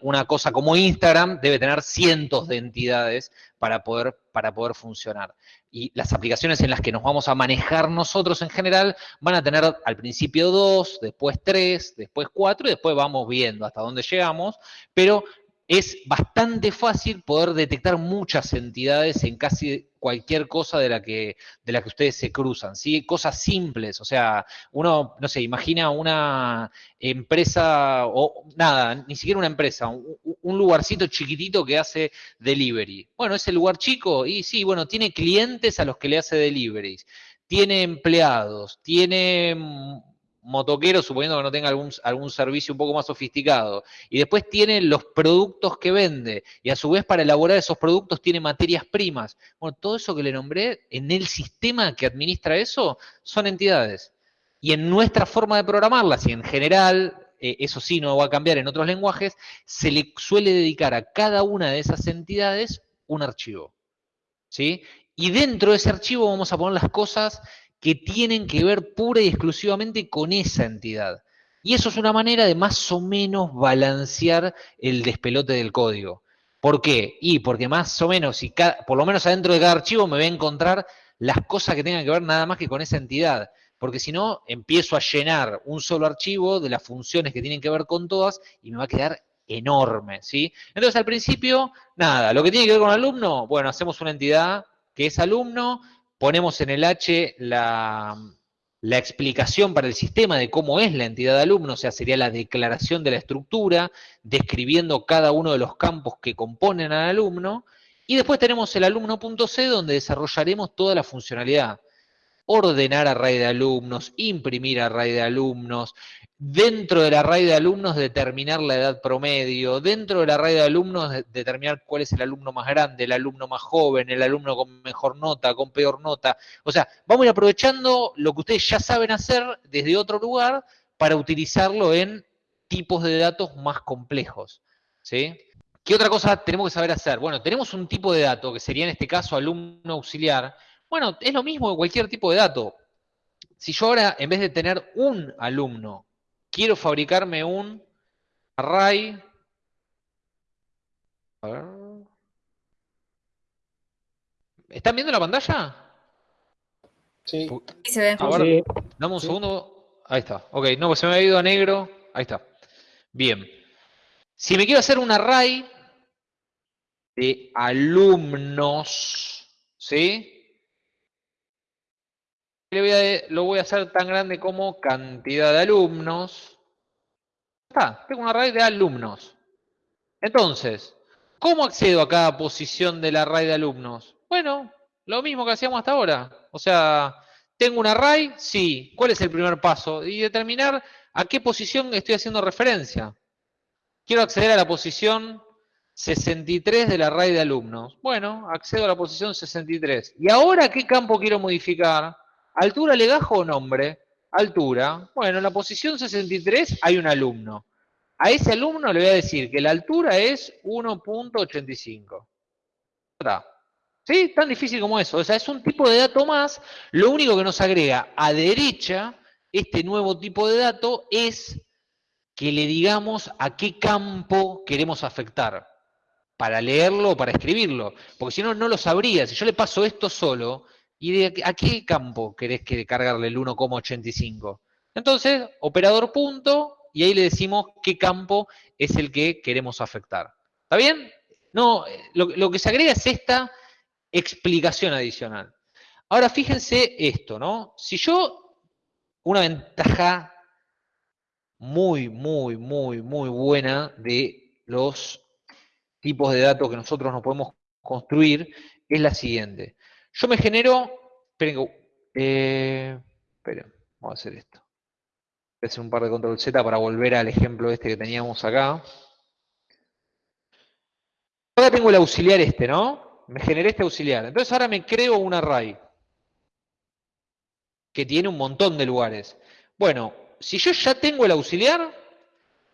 Una, cosa como Instagram debe tener cientos de entidades para poder, para poder funcionar y las aplicaciones en las que nos vamos a manejar nosotros en general van a tener al principio dos, después tres, después cuatro y después vamos viendo hasta dónde llegamos, pero es bastante fácil poder detectar muchas entidades en casi cualquier cosa de la que, de la que ustedes se cruzan, ¿sí? Cosas simples, o sea, uno, no sé, imagina una empresa, o nada, ni siquiera una empresa, un, lugarcito chiquitito que hace delivery. Bueno, ese lugar chico, y sí, bueno, tiene clientes a los que le hace deliveries, tiene empleados, tiene motoquero, suponiendo que no tenga algún, algún servicio un poco más sofisticado. Y después tiene los productos que vende. Y a su vez para elaborar esos productos tiene materias primas. Bueno, todo eso que le nombré, en el sistema que administra eso, son entidades. Y en nuestra forma de programarlas, y en general, eh, eso sí no va a cambiar en otros lenguajes, se le suele dedicar a cada una de esas entidades un archivo. ¿Sí? Y dentro de ese archivo vamos a poner las cosas que tienen que ver pura y exclusivamente con esa entidad. Y eso es una manera de más o menos balancear el despelote del código. ¿Por qué? Y porque más o menos, si por lo menos adentro de cada archivo me voy a encontrar las cosas que tengan que ver nada más que con esa entidad. Porque si no, empiezo a llenar un solo archivo de las funciones que tienen que ver con todas y me va a quedar enorme, ¿sí? Entonces, al principio, nada, lo que tiene que ver con alumno, bueno, hacemos una entidad que es alumno, ponemos en el H la, explicación para el sistema de cómo es la entidad de alumno, o sea, sería la declaración de la estructura, describiendo cada uno de los campos que componen al alumno, y después tenemos el alumno.c donde desarrollaremos toda la funcionalidad. Ordenar array de alumnos, imprimir array de alumnos, dentro del array de alumnos determinar la edad promedio, dentro del array de alumnos determinar cuál es el alumno más grande, el alumno más joven, el alumno con mejor nota, con peor nota. O sea, vamos a ir aprovechando lo que ustedes ya saben hacer desde otro lugar para utilizarlo en tipos de datos más complejos. ¿sí? ¿Qué otra cosa tenemos que saber hacer? Bueno, tenemos un tipo de dato que sería en este caso alumno auxiliar. Bueno, es lo mismo que cualquier tipo de dato. Si yo ahora, en vez de tener un alumno quiero fabricarme un array. A ver. ¿Están viendo la pantalla? Sí. se ve. dame un segundo. Ahí está. Ok, no, pues se me ha ido a negro. Ahí está. Bien. Si me quiero hacer un array de alumnos, ¿sí? Lo voy a hacer tan grande como cantidad de alumnos. Está, tengo un array de alumnos. Entonces, ¿cómo accedo a cada posición del array de alumnos? Bueno, lo mismo que hacíamos hasta ahora. O sea, ¿tengo un array? Sí. ¿Cuál es el primer paso? Y determinar a qué posición estoy haciendo referencia. Quiero acceder a la posición 63 del array de alumnos. Bueno, accedo a la posición 63. ¿Y ahora qué campo quiero modificar? ¿Altura, legajo o nombre? Altura. Bueno, en la posición 63 hay un alumno. A ese alumno le voy a decir que la altura es 1.85. ¿Sí? Tan difícil como eso. O sea, es un tipo de dato más. Lo único que nos agrega a derecha este nuevo tipo de dato es que le digamos a qué campo queremos afectar. para leerlo o para escribirlo, porque si no, no lo sabría. Si yo le paso esto solo, ¿y a qué campo querés que cargarle el 1,85? Entonces, operador punto, y ahí le decimos qué campo es el que queremos afectar. ¿Está bien? No, lo, que se agrega es esta explicación adicional. Ahora fíjense esto, ¿no? Si yo, una ventaja muy, muy, muy, muy buena de los tipos de datos que nosotros nos podemos construir es la siguiente. Yo me genero, esperen, eh, esperen, vamos a hacer esto. Voy a hacer un par de control Z para volver al ejemplo este que teníamos acá. Ahora tengo el auxiliar este, ¿no? Me generé este auxiliar. Entonces ahora me creo un array que tiene un montón de lugares. Bueno, si yo ya tengo el auxiliar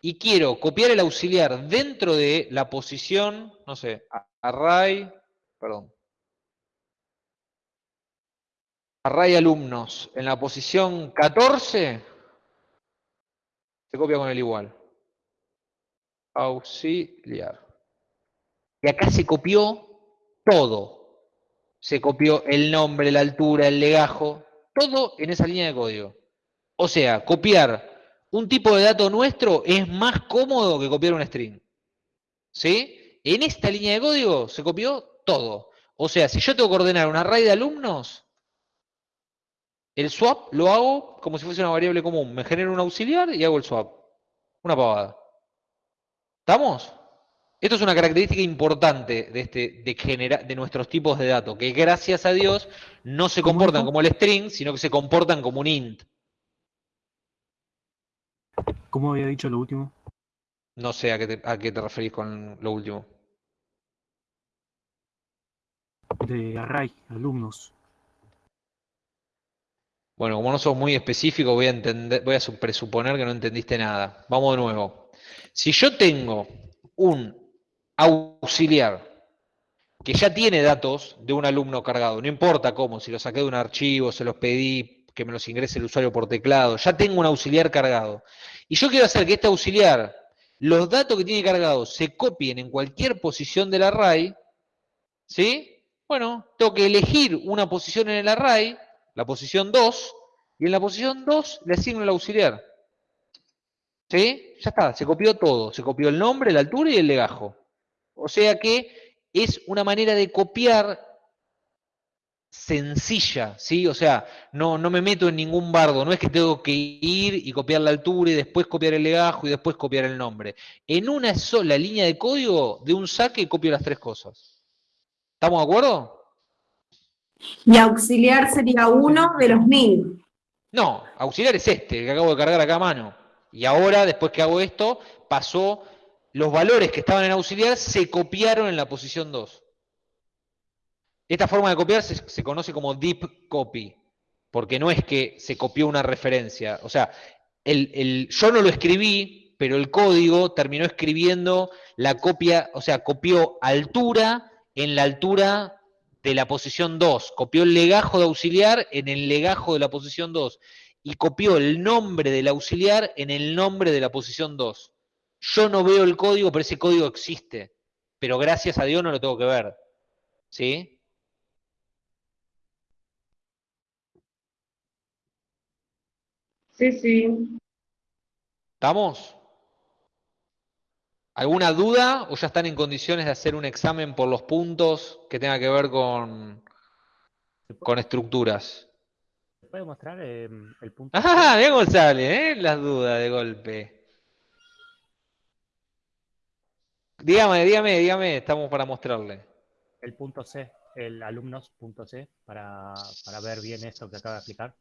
y quiero copiar el auxiliar dentro de la posición, no sé, array, perdón, array alumnos en la posición 14, se copia con el igual. Auxiliar. Y acá se copió todo. Se copió el nombre, la altura, el legajo, todo en esa línea de código. O sea, copiar un tipo de dato nuestro es más cómodo que copiar un string. ¿Sí? En esta línea de código se copió todo. O sea, si yo tengo que ordenar un array de alumnos, el swap lo hago como si fuese una variable común. Me genero un auxiliar y hago el swap. Una pavada. ¿Estamos? Esto es una característica importante de, este, de, de nuestros tipos de datos, que gracias a Dios no se comportan como el string, sino que se comportan como un int. ¿Cómo había dicho lo último? No sé a qué te, a qué te referís con lo último. De array, alumnos. Bueno, como no sos muy específico, voy a, entender, voy a presuponer que no entendiste nada. Vamos de nuevo. Si yo tengo un auxiliar que ya tiene datos de un alumno cargado, no importa cómo, si lo saqué de un archivo, se los pedí, que me los ingrese el usuario por teclado, ya tengo un auxiliar cargado. Y yo quiero hacer que este auxiliar, los datos que tiene cargados, se copien en cualquier posición del array, ¿sí? Bueno, tengo que elegir una posición en el array, la posición 2, y en la posición 2 le asigno el auxiliar. ¿Sí? Ya está, se copió todo. Se copió el nombre, la altura y el legajo. O sea que es una manera de copiar sencilla, ¿sí? O sea, no, no me meto en ningún bardo, no es que tengo que ir y copiar la altura y después copiar el legajo y después copiar el nombre. En una sola línea de código, de un saque, copio las tres cosas. ¿Estamos de acuerdo? Y auxiliar sería uno de los mil. No, auxiliar es este, el que acabo de cargar acá a mano. Y ahora, después que hago esto, pasó, los valores que estaban en auxiliar se copiaron en la posición 2. Esta forma de copiar se, conoce como deep copy, porque no es que se copió una referencia. O sea, el, yo no lo escribí, pero el código terminó escribiendo la copia, o sea, copió altura en la altura de la posición 2, copió el legajo de auxiliar en el legajo de la posición 2 y copió el nombre del auxiliar en el nombre de la posición 2. Yo no veo el código, pero ese código existe. Pero gracias a Dios no lo tengo que ver. ¿Sí? Sí, sí. ¿Estamos? ¿Alguna duda o ya están en condiciones de hacer un examen por los puntos que tenga que ver con, con estructuras? ¿Se puede mostrar eh, el punto? Ah, bien González, ¿eh? Las dudas de golpe. Dígame, dígame, dígame, estamos para mostrarle. El punto C, el alumnos.c, para, para ver bien esto que acaba de explicar.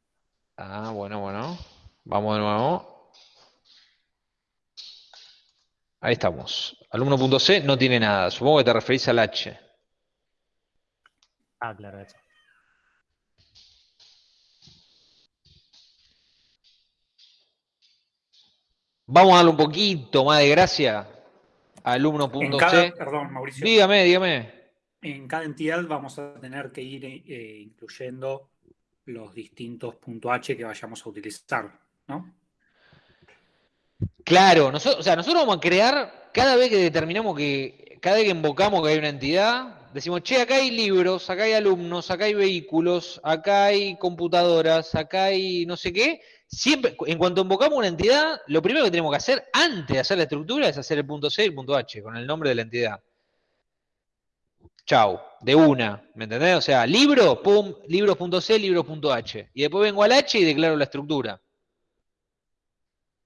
Ah, bueno, bueno. Vamos de nuevo. Ahí estamos. Alumno.c no tiene nada. Supongo que te referís al H. Ah, claro, eso. Vamos a darle un poquito más de gracia a alumno.c. Perdón, Mauricio. Dígame, dígame. En cada entidad vamos a tener que ir eh, incluyendo los distintos .h que vayamos a utilizar, ¿no? Claro, nosotros, o sea, nosotros vamos a crear, cada vez que determinamos que, cada vez que invocamos que hay una entidad, decimos, che, acá hay libros, acá hay alumnos, acá hay vehículos, acá hay computadoras, acá hay no sé qué. Siempre, en cuanto invocamos una entidad, lo primero que tenemos que hacer antes de hacer la estructura es hacer el punto C y el punto H, con el nombre de la entidad. Chau, de una, ¿me entendés? O sea, libro, pum, libros.c, libros.h. Y después vengo al H y declaro la estructura.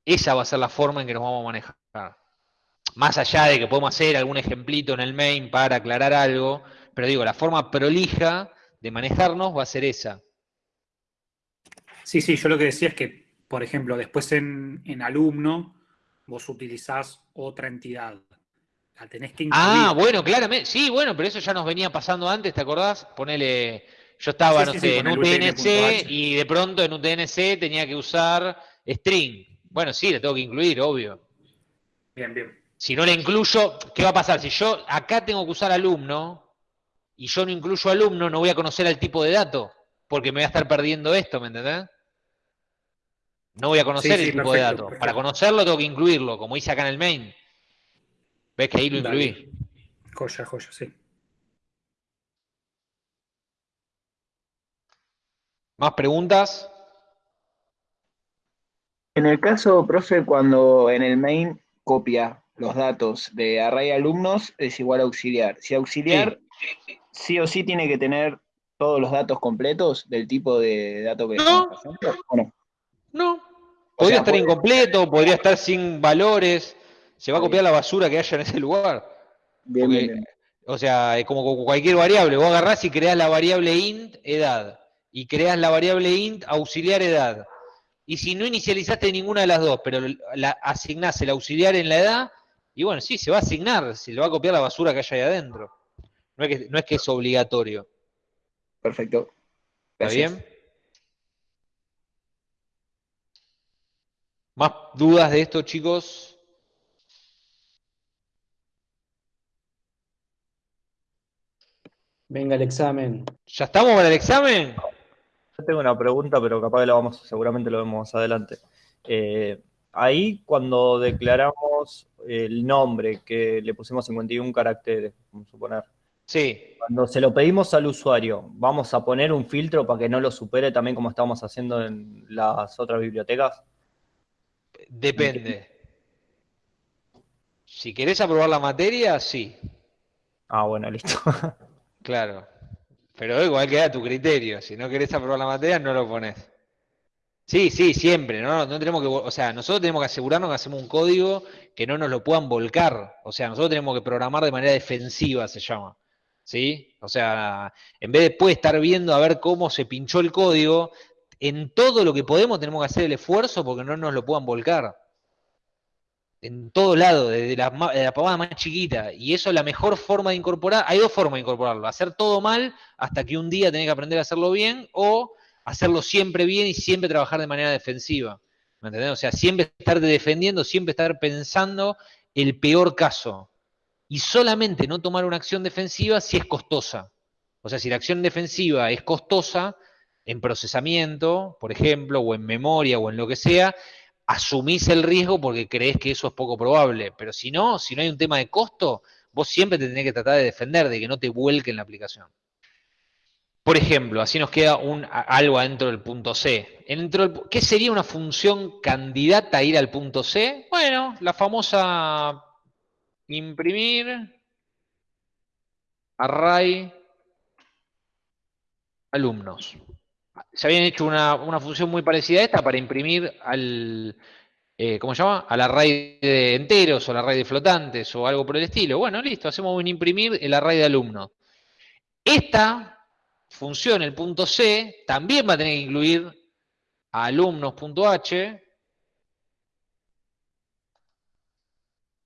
Esa va a ser la forma en que nos vamos a manejar. Más allá de que podemos hacer algún ejemplito en el main para aclarar algo, pero digo, la forma prolija de manejarnos va a ser esa. Sí, sí, yo lo que decía es que, por ejemplo, después en, en alumno, vos utilizás otra entidad. La tenés que incluir. Ah, bueno, claramente. Sí, bueno, pero eso ya nos venía pasando antes, ¿te acordás? Ponele. Yo estaba, no sé, en UTNC y de pronto en UTNC tenía que usar string. Bueno, sí, le tengo que incluir, obvio. Bien, bien. Si no le incluyo, ¿qué va a pasar? Si yo acá tengo que usar alumno y yo no incluyo alumno, no voy a conocer el tipo de dato, porque me voy a estar perdiendo esto, ¿me entendés? No voy a conocer el tipo de dato. Para conocerlo tengo que incluirlo, como hice acá en el main. ¿Ves que ahí lo incluí? Joya, joya, sí. ¿Más preguntas? En el caso, profe, cuando en el main copia los datos de array alumnos, es igual a auxiliar. Si auxiliar, sí, o sí tiene que tener todos los datos completos del tipo de dato que no. estamos no? No. Podría estar incompleto, podría estar sin valores se va a copiar la basura que haya en ese lugar. O sea, es como cualquier variable. Vos agarrás y creás la variable int edad. Y creás la variable int auxiliar edad. Y si no inicializaste ninguna de las dos, pero la, asignás el auxiliar en la edad, y bueno, sí, se va a asignar, se le va a copiar la basura que haya ahí adentro. No es que, no es, que es obligatorio. Perfecto. ¿Está bien? ¿Más dudas de esto, chicos? Venga el examen. ¿Ya estamos para el examen? Yo tengo una pregunta, pero capaz que la vamos, seguramente lo vemos adelante. Eh, ahí cuando declaramos el nombre, que le pusimos 51 caracteres, vamos a suponer. Sí. Cuando se lo pedimos al usuario, ¿vamos a poner un filtro para que no lo supere también como estamos haciendo en las otras bibliotecas? Depende. Si querés aprobar la materia, sí. Ah, bueno, listo. Claro. Pero igual queda a tu criterio. Si no querés aprobar la materia, no lo pones. Sí, sí, siempre. ¿no? no tenemos que, o sea, nosotros tenemos que asegurarnos que hacemos un código que no nos lo puedan volcar. O sea, nosotros tenemos que programar de manera defensiva, se llama. ¿Sí? O sea, en vez de después estar viendo a ver cómo se pinchó el código, en todo lo que podemos tenemos que hacer el esfuerzo porque no nos lo puedan volcar en todo lado, desde la, la pavada más chiquita. Y eso es la mejor forma de incorporar. Hay dos formas de incorporarlo. Hacer todo mal hasta que un día tenés que aprender a hacerlo bien o hacerlo siempre bien y siempre trabajar de manera defensiva. ¿Me entendés? O sea, siempre estar defendiendo, siempre estar pensando el peor caso. Y solamente no tomar una acción defensiva si es costosa. O sea, si la acción defensiva es costosa en procesamiento, por ejemplo, o en memoria o en lo que sea, asumís el riesgo porque crees que eso es poco probable. Pero si no, si no hay un tema de costo, vos siempre te tenés que tratar de defender, de que no te vuelque en la aplicación. Por ejemplo, así nos queda un, algo adentro del punto C. ¿Qué sería una función candidata a ir al punto C? Bueno, la famosa imprimir array alumnos se habían hecho una, función muy parecida a esta para imprimir al, eh, ¿cómo se llama? Al array de enteros o al array de flotantes o algo por el estilo. Bueno, listo, hacemos un imprimir el array de alumnos. Esta función, el punto C, también va a tener que incluir a alumnos.h.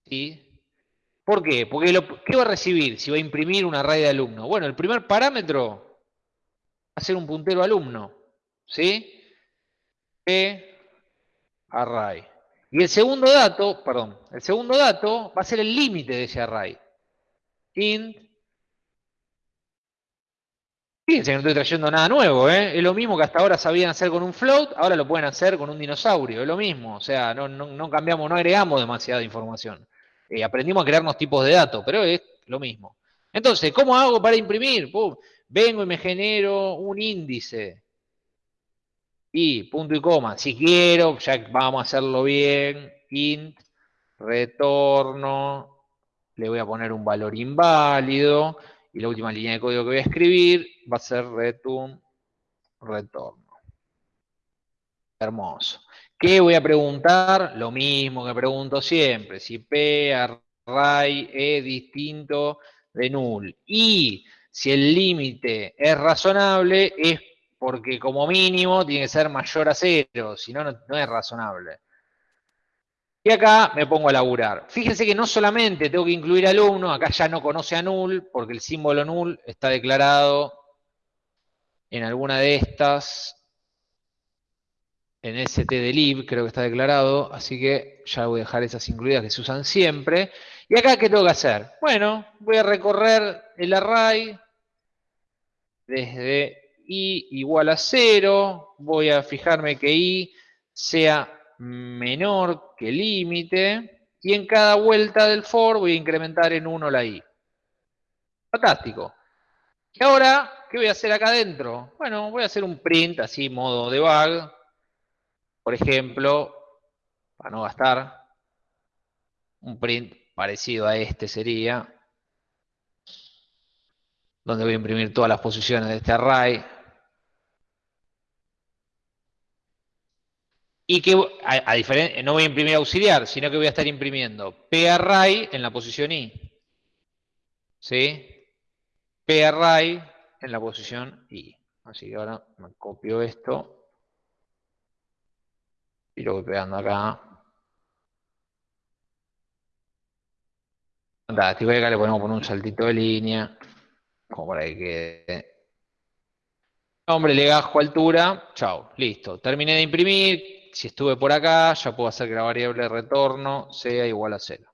¿Sí? ¿Por qué? Porque lo, ¿qué va a recibir si va a imprimir un array de alumnos? Bueno, el primer parámetro a ser un puntero alumno. ¿Sí? E array. Y el segundo dato, perdón, el segundo dato va a ser el límite de ese array. int. Fíjense que no estoy trayendo nada nuevo, ¿eh? Es lo mismo que hasta ahora sabían hacer con un float, ahora lo pueden hacer con un dinosaurio, es lo mismo. O sea, no, cambiamos, no agregamos demasiada información. Eh, aprendimos a crearnos tipos de datos, pero es lo mismo. Entonces, ¿cómo hago para imprimir? Vengo y me genero un índice. Y punto y coma. Si quiero, ya vamos a hacerlo bien. Int, retorno. Le voy a poner un valor inválido. Y la última línea de código que voy a escribir va a ser return, retorno. Hermoso. ¿Qué voy a preguntar? Lo mismo que pregunto siempre. Si P array es distinto de null. Y si el límite es razonable, es porque como mínimo tiene que ser mayor a cero, si no, no es razonable. Y acá me pongo a laburar. Fíjense que no solamente tengo que incluir alumno, acá ya no conoce a null, porque el símbolo null está declarado en alguna de estas, en st de lib, creo que está declarado, así que ya voy a dejar esas incluidas que se usan siempre. ¿Y acá qué tengo que hacer? Bueno, voy a recorrer el array desde i igual a 0, voy a fijarme que i sea menor que límite, y en cada vuelta del for voy a incrementar en 1 la i. Fantástico. Y ahora, ¿qué voy a hacer acá adentro? Bueno, voy a hacer un print, así, modo debug. Por ejemplo, para no gastar, un print parecido a este sería, donde voy a imprimir todas las posiciones de este array. Y que, a, diferencia, no voy a imprimir auxiliar, sino que voy a estar imprimiendo array en la posición i. ¿Sí? array en la posición i. Así que ahora me copio esto y lo voy pegando acá. Fantástico, acá le podemos poner un saltito de línea, como para que quede. Nombre, legajo, altura, chao, listo. Terminé de imprimir, si estuve por acá, ya puedo hacer que la variable de retorno sea igual a cero.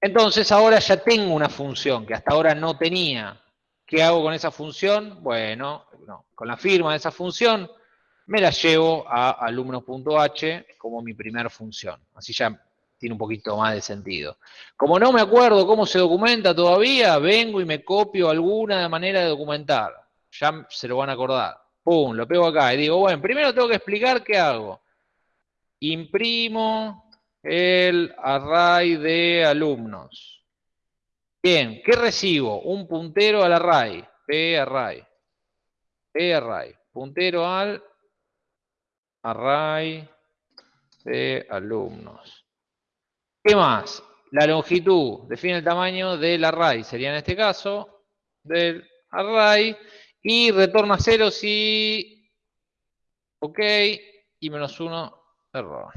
Entonces ahora ya tengo una función que hasta ahora no tenía. ¿Qué hago con esa función? Bueno, con la firma de esa función me la llevo a alumnos.h como mi primera función. Así ya tiene un poquito más de sentido. Como no me acuerdo cómo se documenta todavía, vengo y me copio alguna manera de documentar. Ya se lo van a acordar. Pum, lo pego acá y digo, bueno, primero tengo que explicar qué hago. Imprimo el array de alumnos. Bien, ¿qué recibo? Un puntero al array. P array. P array. Puntero al array de alumnos. ¿Qué más? La longitud define el tamaño del array, sería en este caso, del array, y retorna cero si, ok, y menos uno, error.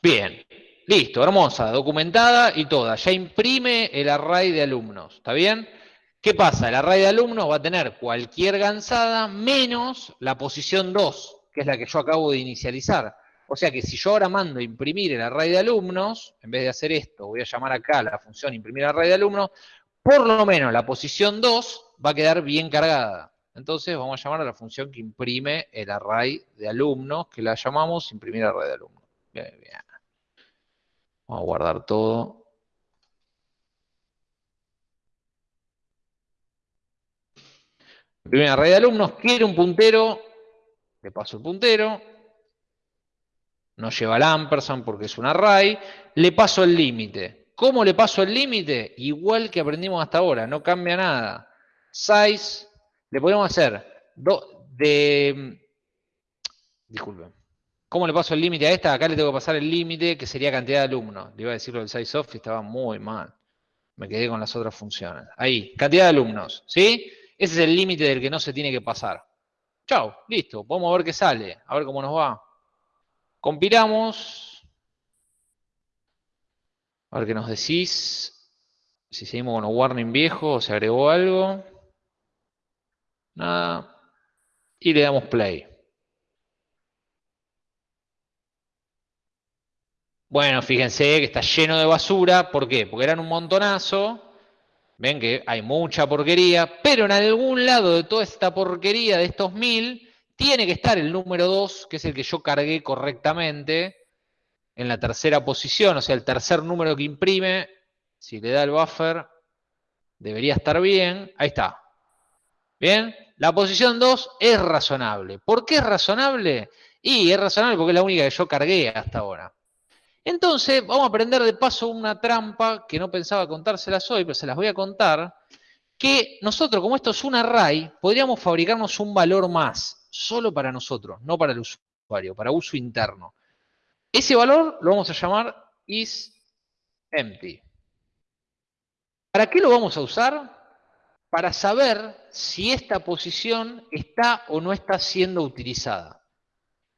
Bien, listo, hermosa, documentada y toda. Ya imprime el array de alumnos, ¿está bien? ¿Qué pasa? El array de alumnos va a tener cualquier gansada menos la posición 2, que es la que yo acabo de inicializar. O sea que si yo ahora mando imprimir el array de alumnos, en vez de hacer esto, voy a llamar acá la función imprimir array de alumnos, por lo menos la posición 2 va a quedar bien cargada. Entonces vamos a llamar a la función que imprime el array de alumnos, que la llamamos imprimir array de alumnos. Bien, bien. Vamos a guardar todo. Primera array de alumnos, quiere un puntero, le paso el puntero, no lleva el ampersand porque es un array, le paso el límite. ¿Cómo le paso el límite? Igual que aprendimos hasta ahora, no cambia nada. Size, le podemos hacer de... Disculpen. ¿Cómo le paso el límite a esta? Acá le tengo que pasar el límite, que sería cantidad de alumnos. Le iba a decirlo del size off y estaba muy mal. Me quedé con las otras funciones. Ahí, cantidad de alumnos, ¿sí? Ese es el límite del que no se tiene que pasar. Chao, listo. Podemos ver qué sale, a ver cómo nos va. Compilamos. A ver qué nos decís. Si seguimos con los warning viejos o se agregó algo. Nada. Y le damos play. Bueno, fíjense que está lleno de basura. ¿Por qué? Porque eran un montonazo. Ven que hay mucha porquería, pero en algún lado de toda esta porquería de estos mil, tiene que estar el número 2, que es el que yo cargué correctamente, en la tercera posición, o sea, el tercer número que imprime, si le da el buffer, debería estar bien. Ahí está. Bien, la posición 2 es razonable. ¿Por qué es razonable? Y es razonable porque es la única que yo cargué hasta ahora. Entonces, vamos a aprender de paso una trampa que no pensaba contárselas hoy, pero se las voy a contar, que nosotros, como esto es un array, podríamos fabricarnos un valor más, solo para nosotros, no para el usuario, para uso interno. Ese valor lo vamos a llamar isEmpty. ¿Para qué lo vamos a usar? Para saber si esta posición está o no está siendo utilizada.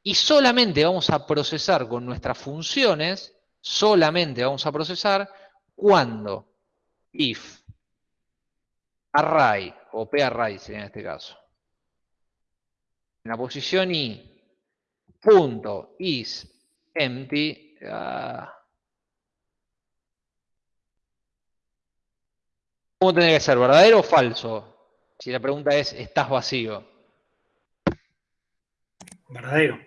Y solamente vamos a procesar con nuestras funciones, solamente vamos a procesar cuando if array, o parray sería en este caso, en la posición i, punto is empty. Uh, ¿Cómo tiene que ser? ¿Verdadero o falso? Si la pregunta es, ¿estás vacío? Verdadero.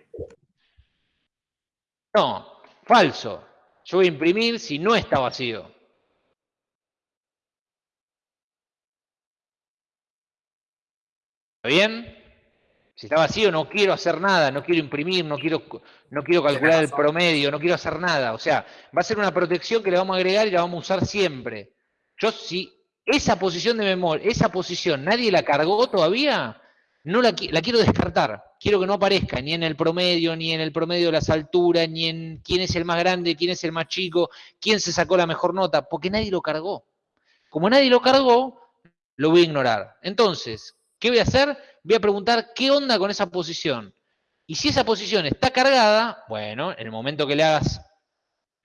No, falso. Yo voy a imprimir si no está vacío. ¿Está bien? Si está vacío no quiero hacer nada, no quiero imprimir, no quiero, no quiero calcular el promedio, no quiero hacer nada. O sea, va a ser una protección que le vamos a agregar y la vamos a usar siempre. Yo si esa posición de memoria, esa posición nadie la cargó todavía, no la, quiero descartar. Quiero que no aparezca ni en el promedio, ni en el promedio de las alturas, ni en quién es el más grande, quién es el más chico, quién se sacó la mejor nota, porque nadie lo cargó. Como nadie lo cargó, lo voy a ignorar. Entonces, ¿qué voy a hacer? voy a preguntar qué onda con esa posición. Y si esa posición está cargada, bueno, en el momento que le hagas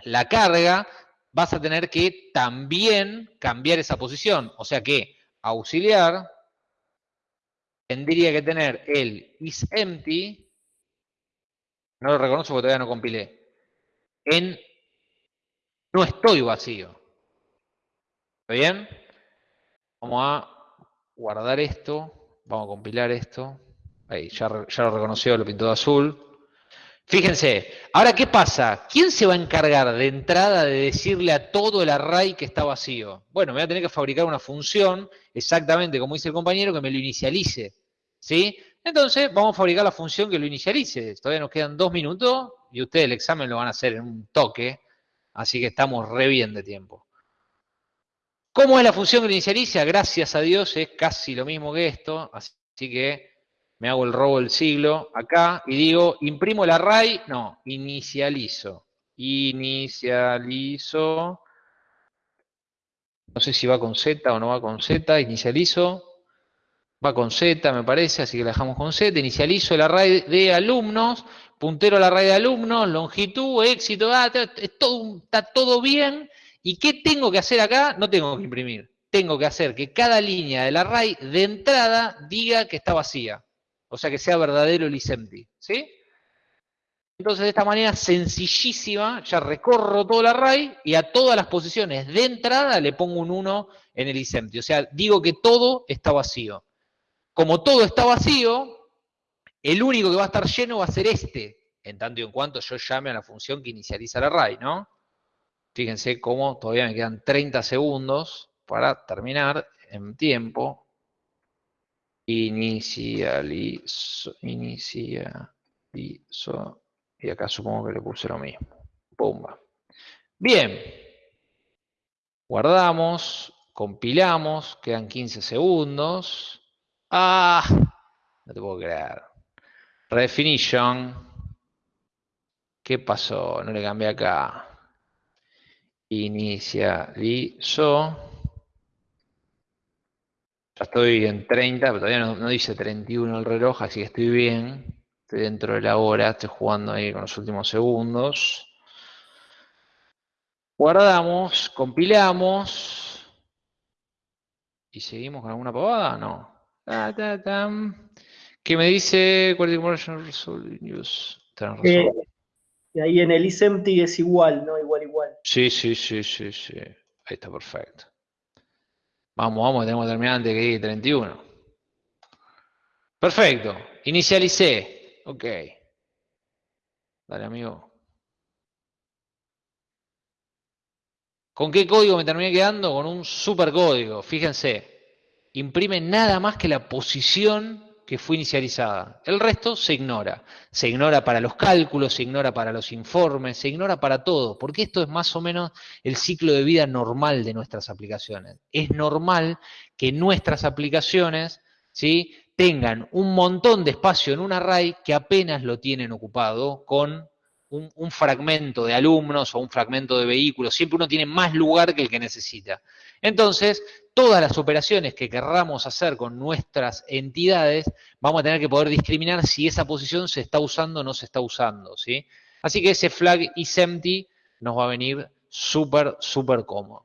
la carga, vas a tener que también cambiar esa posición. O sea que auxiliar tendría que tener el isEmpty, no lo reconozco porque todavía no compilé, en no estoy vacío. ¿Está bien? Vamos a guardar esto. Vamos a compilar esto. Ahí, ya, lo reconoció, lo pintó de azul. Fíjense, ahora ¿qué pasa? ¿Quién se va a encargar de entrada de decirle a todo el array que está vacío? Bueno, me voy a tener que fabricar una función, exactamente como dice el compañero, que me lo inicialice. ¿Sí? Entonces, vamos a fabricar la función que lo inicialice. Todavía nos quedan dos minutos y ustedes el examen lo van a hacer en un toque. Así que estamos re bien de tiempo. ¿Cómo es la función que inicializa? Gracias a Dios es casi lo mismo que esto, así que me hago el robo del siglo acá y digo, imprimo el array, no, inicializo. Inicializo, no sé si va con Z o no va con Z, inicializo, va con Z me parece, así que la dejamos con Z, inicializo el array de alumnos, puntero al array de alumnos, longitud, éxito, ah, está todo bien, ¿Y qué tengo que hacer acá? No tengo que imprimir. Tengo que hacer que cada línea del array de entrada diga que está vacía. O sea, que sea verdadero el isempty. ¿Sí? Entonces, de esta manera sencillísima, ya recorro todo el array y a todas las posiciones de entrada le pongo un 1 en el isempty. O sea, digo que todo está vacío. Como todo está vacío, el único que va a estar lleno va a ser este, en tanto y en cuanto yo llame a la función que inicializa el array, ¿no? Fíjense cómo todavía me quedan 30 segundos para terminar en tiempo. Inicializo, inicializo. Y acá supongo que le puse lo mismo. Pumba. Bien. Guardamos, compilamos, quedan 15 segundos. ¡Ah! No te puedo creer. Redefinition. ¿Qué pasó? No le cambié acá inicializo. Ya estoy en 30, pero todavía no, dice 31 el reloj, así que estoy bien. Estoy dentro de la hora, estoy jugando ahí con los últimos segundos. Guardamos, compilamos. ¿Y seguimos con alguna pavada? No. ¿Qué me dice? Y ahí en el isempty es igual, ¿no? Igual, igual. Sí, sí, sí, sí, sí. Ahí está perfecto. Vamos, vamos, tenemos que terminar antes que llegue 31. Perfecto. inicialicé. Ok. Dale, amigo. ¿Con qué código me terminé quedando? Con un supercódigo. Fíjense, imprime nada más que la posición que fue inicializada. El resto se ignora. Se ignora para los cálculos, se ignora para los informes, se ignora para todo, porque esto es más o menos el ciclo de vida normal de nuestras aplicaciones. Es normal que nuestras aplicaciones tengan un montón de espacio en un array que apenas lo tienen ocupado con un, un, fragmento de alumnos o un fragmento de vehículos. Siempre uno tiene más lugar que el que necesita. Entonces, todas las operaciones que querramos hacer con nuestras entidades, vamos a tener que poder discriminar si esa posición se está usando o no se está usando, ¿sí? Así que ese flag isEmpty nos va a venir súper, súper cómodo.